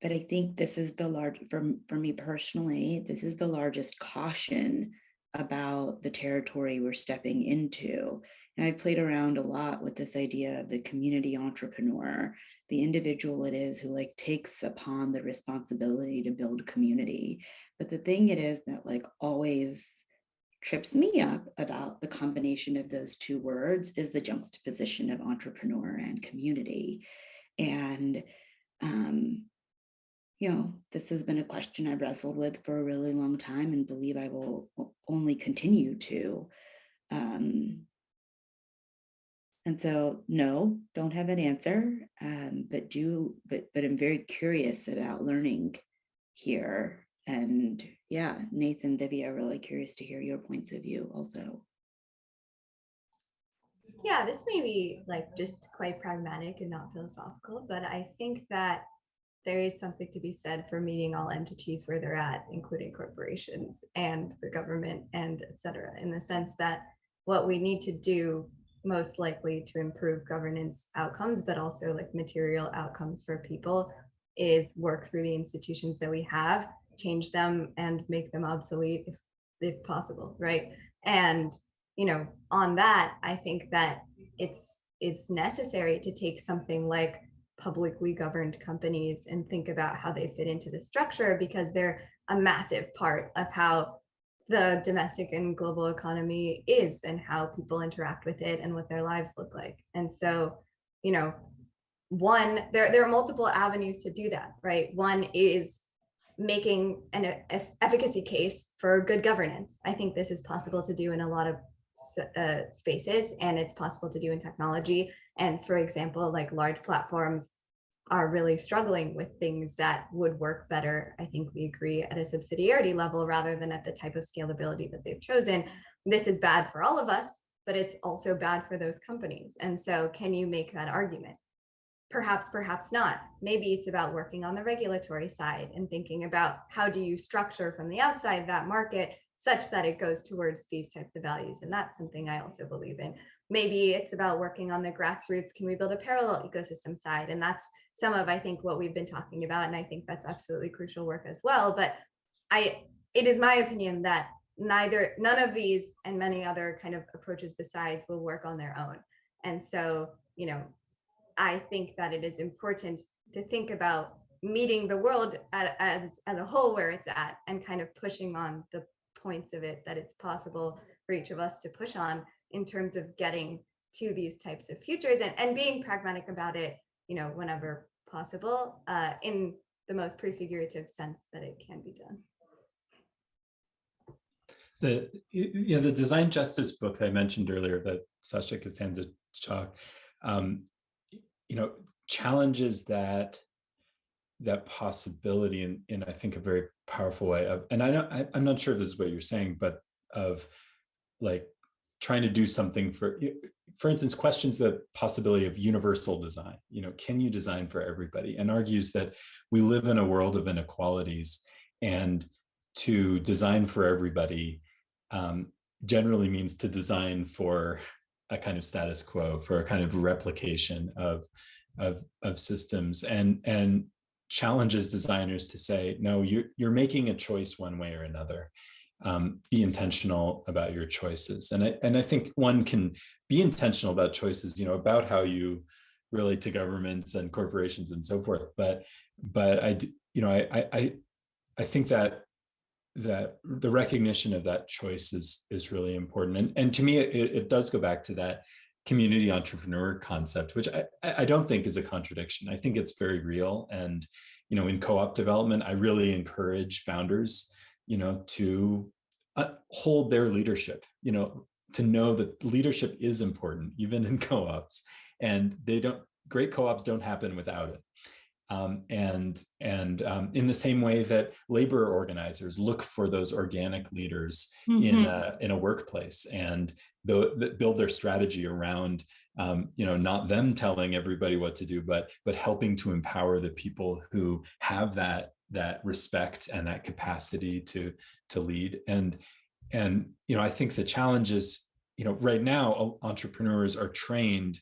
but I think this is the large, for, for me personally, this is the largest caution about the territory we're stepping into. And I've played around a lot with this idea of the community entrepreneur, the individual it is who like takes upon the responsibility to build community. But the thing it is that like always trips me up about the combination of those two words is the juxtaposition of entrepreneur and community. And um, you know, this has been a question I've wrestled with for a really long time and believe I will only continue to. Um, and so, no, don't have an answer, um, but do, but, but I'm very curious about learning here. And yeah, Nathan, Divya, really curious to hear your points of view also. Yeah, this may be like just quite pragmatic and not philosophical, but I think that there is something to be said for meeting all entities where they're at, including corporations and the government and et cetera, in the sense that what we need to do most likely to improve governance outcomes, but also like material outcomes for people is work through the institutions that we have, change them and make them obsolete if, if possible, right? And, you know, on that, I think that it's it's necessary to take something like publicly governed companies and think about how they fit into the structure because they're a massive part of how the domestic and global economy is and how people interact with it and what their lives look like. And so, you know, one, there, there are multiple avenues to do that, right? One is making an efficacy case for good governance. I think this is possible to do in a lot of uh, spaces and it's possible to do in technology. And for example, like large platforms are really struggling with things that would work better. I think we agree at a subsidiarity level rather than at the type of scalability that they've chosen. This is bad for all of us, but it's also bad for those companies. And so can you make that argument? Perhaps, perhaps not. Maybe it's about working on the regulatory side and thinking about how do you structure from the outside that market such that it goes towards these types of values. And that's something I also believe in. Maybe it's about working on the grassroots, can we build a parallel ecosystem side? And that's some of, I think, what we've been talking about. And I think that's absolutely crucial work as well. But I, it is my opinion that neither, none of these and many other kind of approaches besides will work on their own. And so, you know, I think that it is important to think about meeting the world at, as, as a whole where it's at and kind of pushing on the points of it that it's possible for each of us to push on in terms of getting to these types of futures and, and being pragmatic about it, you know, whenever possible, uh, in the most prefigurative sense that it can be done. The you know the design justice book that I mentioned earlier that Sasha Costanza Chock, um, you know, challenges that that possibility in, in I think a very powerful way of, and I know I, I'm not sure if this is what you're saying, but of like trying to do something for, for instance, questions the possibility of universal design. You know, can you design for everybody? And argues that we live in a world of inequalities and to design for everybody um, generally means to design for a kind of status quo, for a kind of replication of, of, of systems and, and challenges designers to say, no, you're, you're making a choice one way or another. Um, be intentional about your choices. And I, and I think one can be intentional about choices, you know, about how you relate to governments and corporations and so forth. But, but I, you know, I, I, I think that that the recognition of that choice is is really important. And, and to me, it, it does go back to that community entrepreneur concept, which I, I I don't think is a contradiction. I think it's very real. And, you know, in co-op development, I really encourage founders, you know, to uh, hold their leadership, you know, to know that leadership is important, even in co-ops. And they don't, great co-ops don't happen without it. Um, and and um, in the same way that labor organizers look for those organic leaders in a, in a workplace and build their strategy around um, you know not them telling everybody what to do but but helping to empower the people who have that that respect and that capacity to to lead and and you know I think the challenge is you know right now entrepreneurs are trained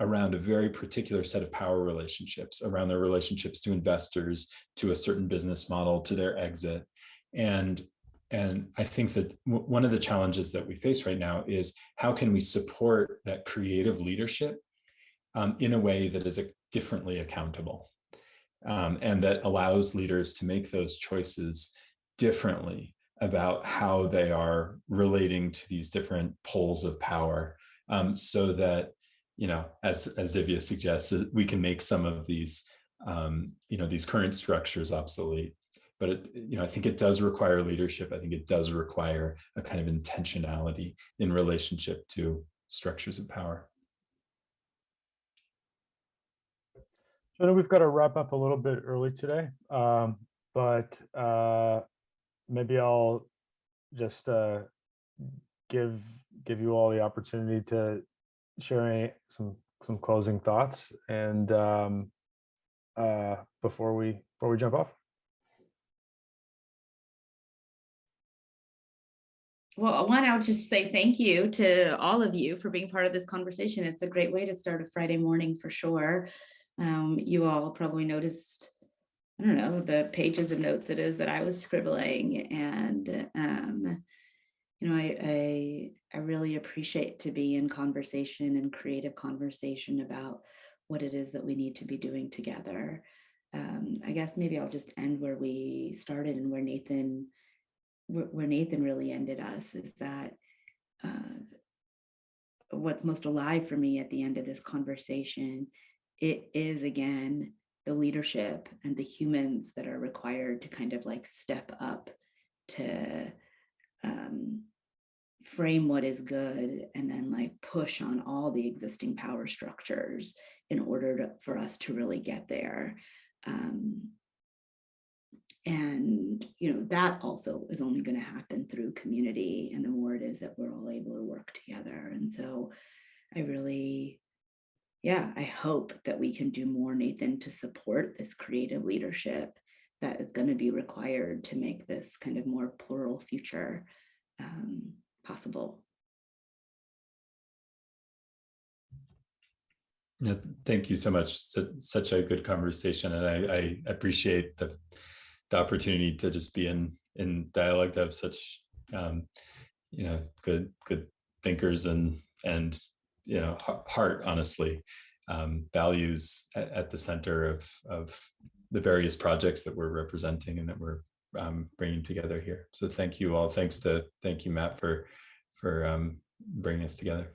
around a very particular set of power relationships, around their relationships to investors, to a certain business model, to their exit. And, and I think that one of the challenges that we face right now is how can we support that creative leadership um, in a way that is differently accountable um, and that allows leaders to make those choices differently about how they are relating to these different poles of power um, so that you know, as as Divya suggests, we can make some of these, um, you know, these current structures obsolete. But it, you know, I think it does require leadership. I think it does require a kind of intentionality in relationship to structures of power. We've got to wrap up a little bit early today, um, but uh, maybe I'll just uh, give give you all the opportunity to sharing some some closing thoughts and um, uh, before we before we jump off. Well, one, I'll just say thank you to all of you for being part of this conversation. It's a great way to start a Friday morning for sure. Um, you all probably noticed, I don't know, the pages of notes it is that I was scribbling and um, you know, I, I, I really appreciate to be in conversation and creative conversation about what it is that we need to be doing together. Um, I guess maybe I'll just end where we started and where Nathan, where, Nathan really ended us is that uh, what's most alive for me at the end of this conversation, it is again the leadership and the humans that are required to kind of like step up to um, frame what is good and then like push on all the existing power structures in order to, for us to really get there. Um, and you know that also is only going to happen through community and the more it is that we're all able to work together and so i really yeah i hope that we can do more nathan to support this creative leadership that is going to be required to make this kind of more plural future um, possible. Yeah, thank you so much. such a good conversation, and I, I, appreciate the the opportunity to just be in in dialogue to have such um, you know good good thinkers and and you know heart honestly um, values at, at, the center of of the various projects that we're representing and that we're um, bringing together here. So thank you all. Thanks to thank you Matt for for um, bringing us together.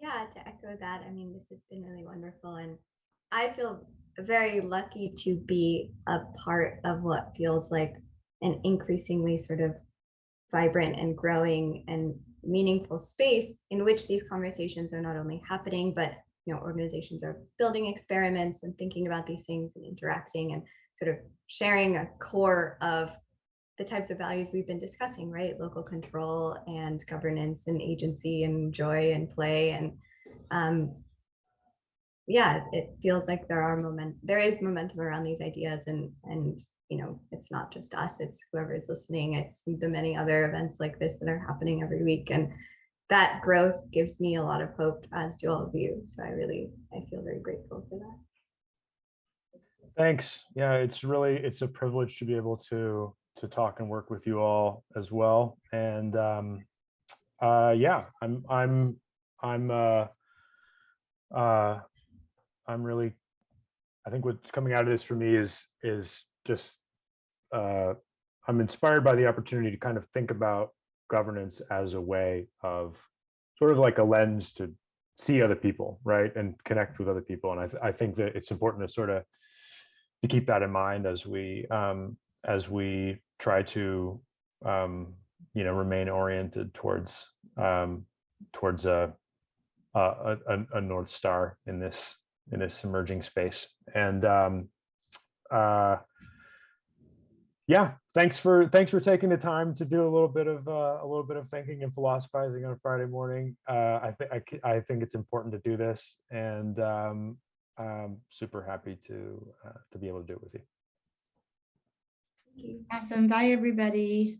Yeah, to echo that, I mean, this has been really wonderful. And I feel very lucky to be a part of what feels like an increasingly sort of vibrant and growing and meaningful space in which these conversations are not only happening, but you know, organizations are building experiments and thinking about these things and interacting and sort of sharing a core of the types of values we've been discussing, right? Local control and governance and agency and joy and play. And um, yeah, it feels like there are moment, there is momentum around these ideas and, and, you know, it's not just us, it's whoever is listening. It's the many other events like this that are happening every week. And that growth gives me a lot of hope as do all of you. So I really, I feel very grateful for that. Thanks. Yeah, it's really, it's a privilege to be able to to talk and work with you all as well. And um, uh, yeah, I'm I'm I'm uh, uh, I'm really I think what's coming out of this for me is is just uh, I'm inspired by the opportunity to kind of think about governance as a way of sort of like a lens to see other people, right, and connect with other people. And I, th- I think that it's important to sort of to keep that in mind as we um, as we try to um, you know remain oriented towards um, towards a, a a a north star in this in this emerging space. And um, uh, yeah, thanks for thanks for taking the time to do a little bit of uh, a little bit of thinking and philosophizing on Friday morning. Uh, I think I think it's important to do this, and um, I'm super happy to uh, to be able to do it with you. Awesome. Bye, everybody.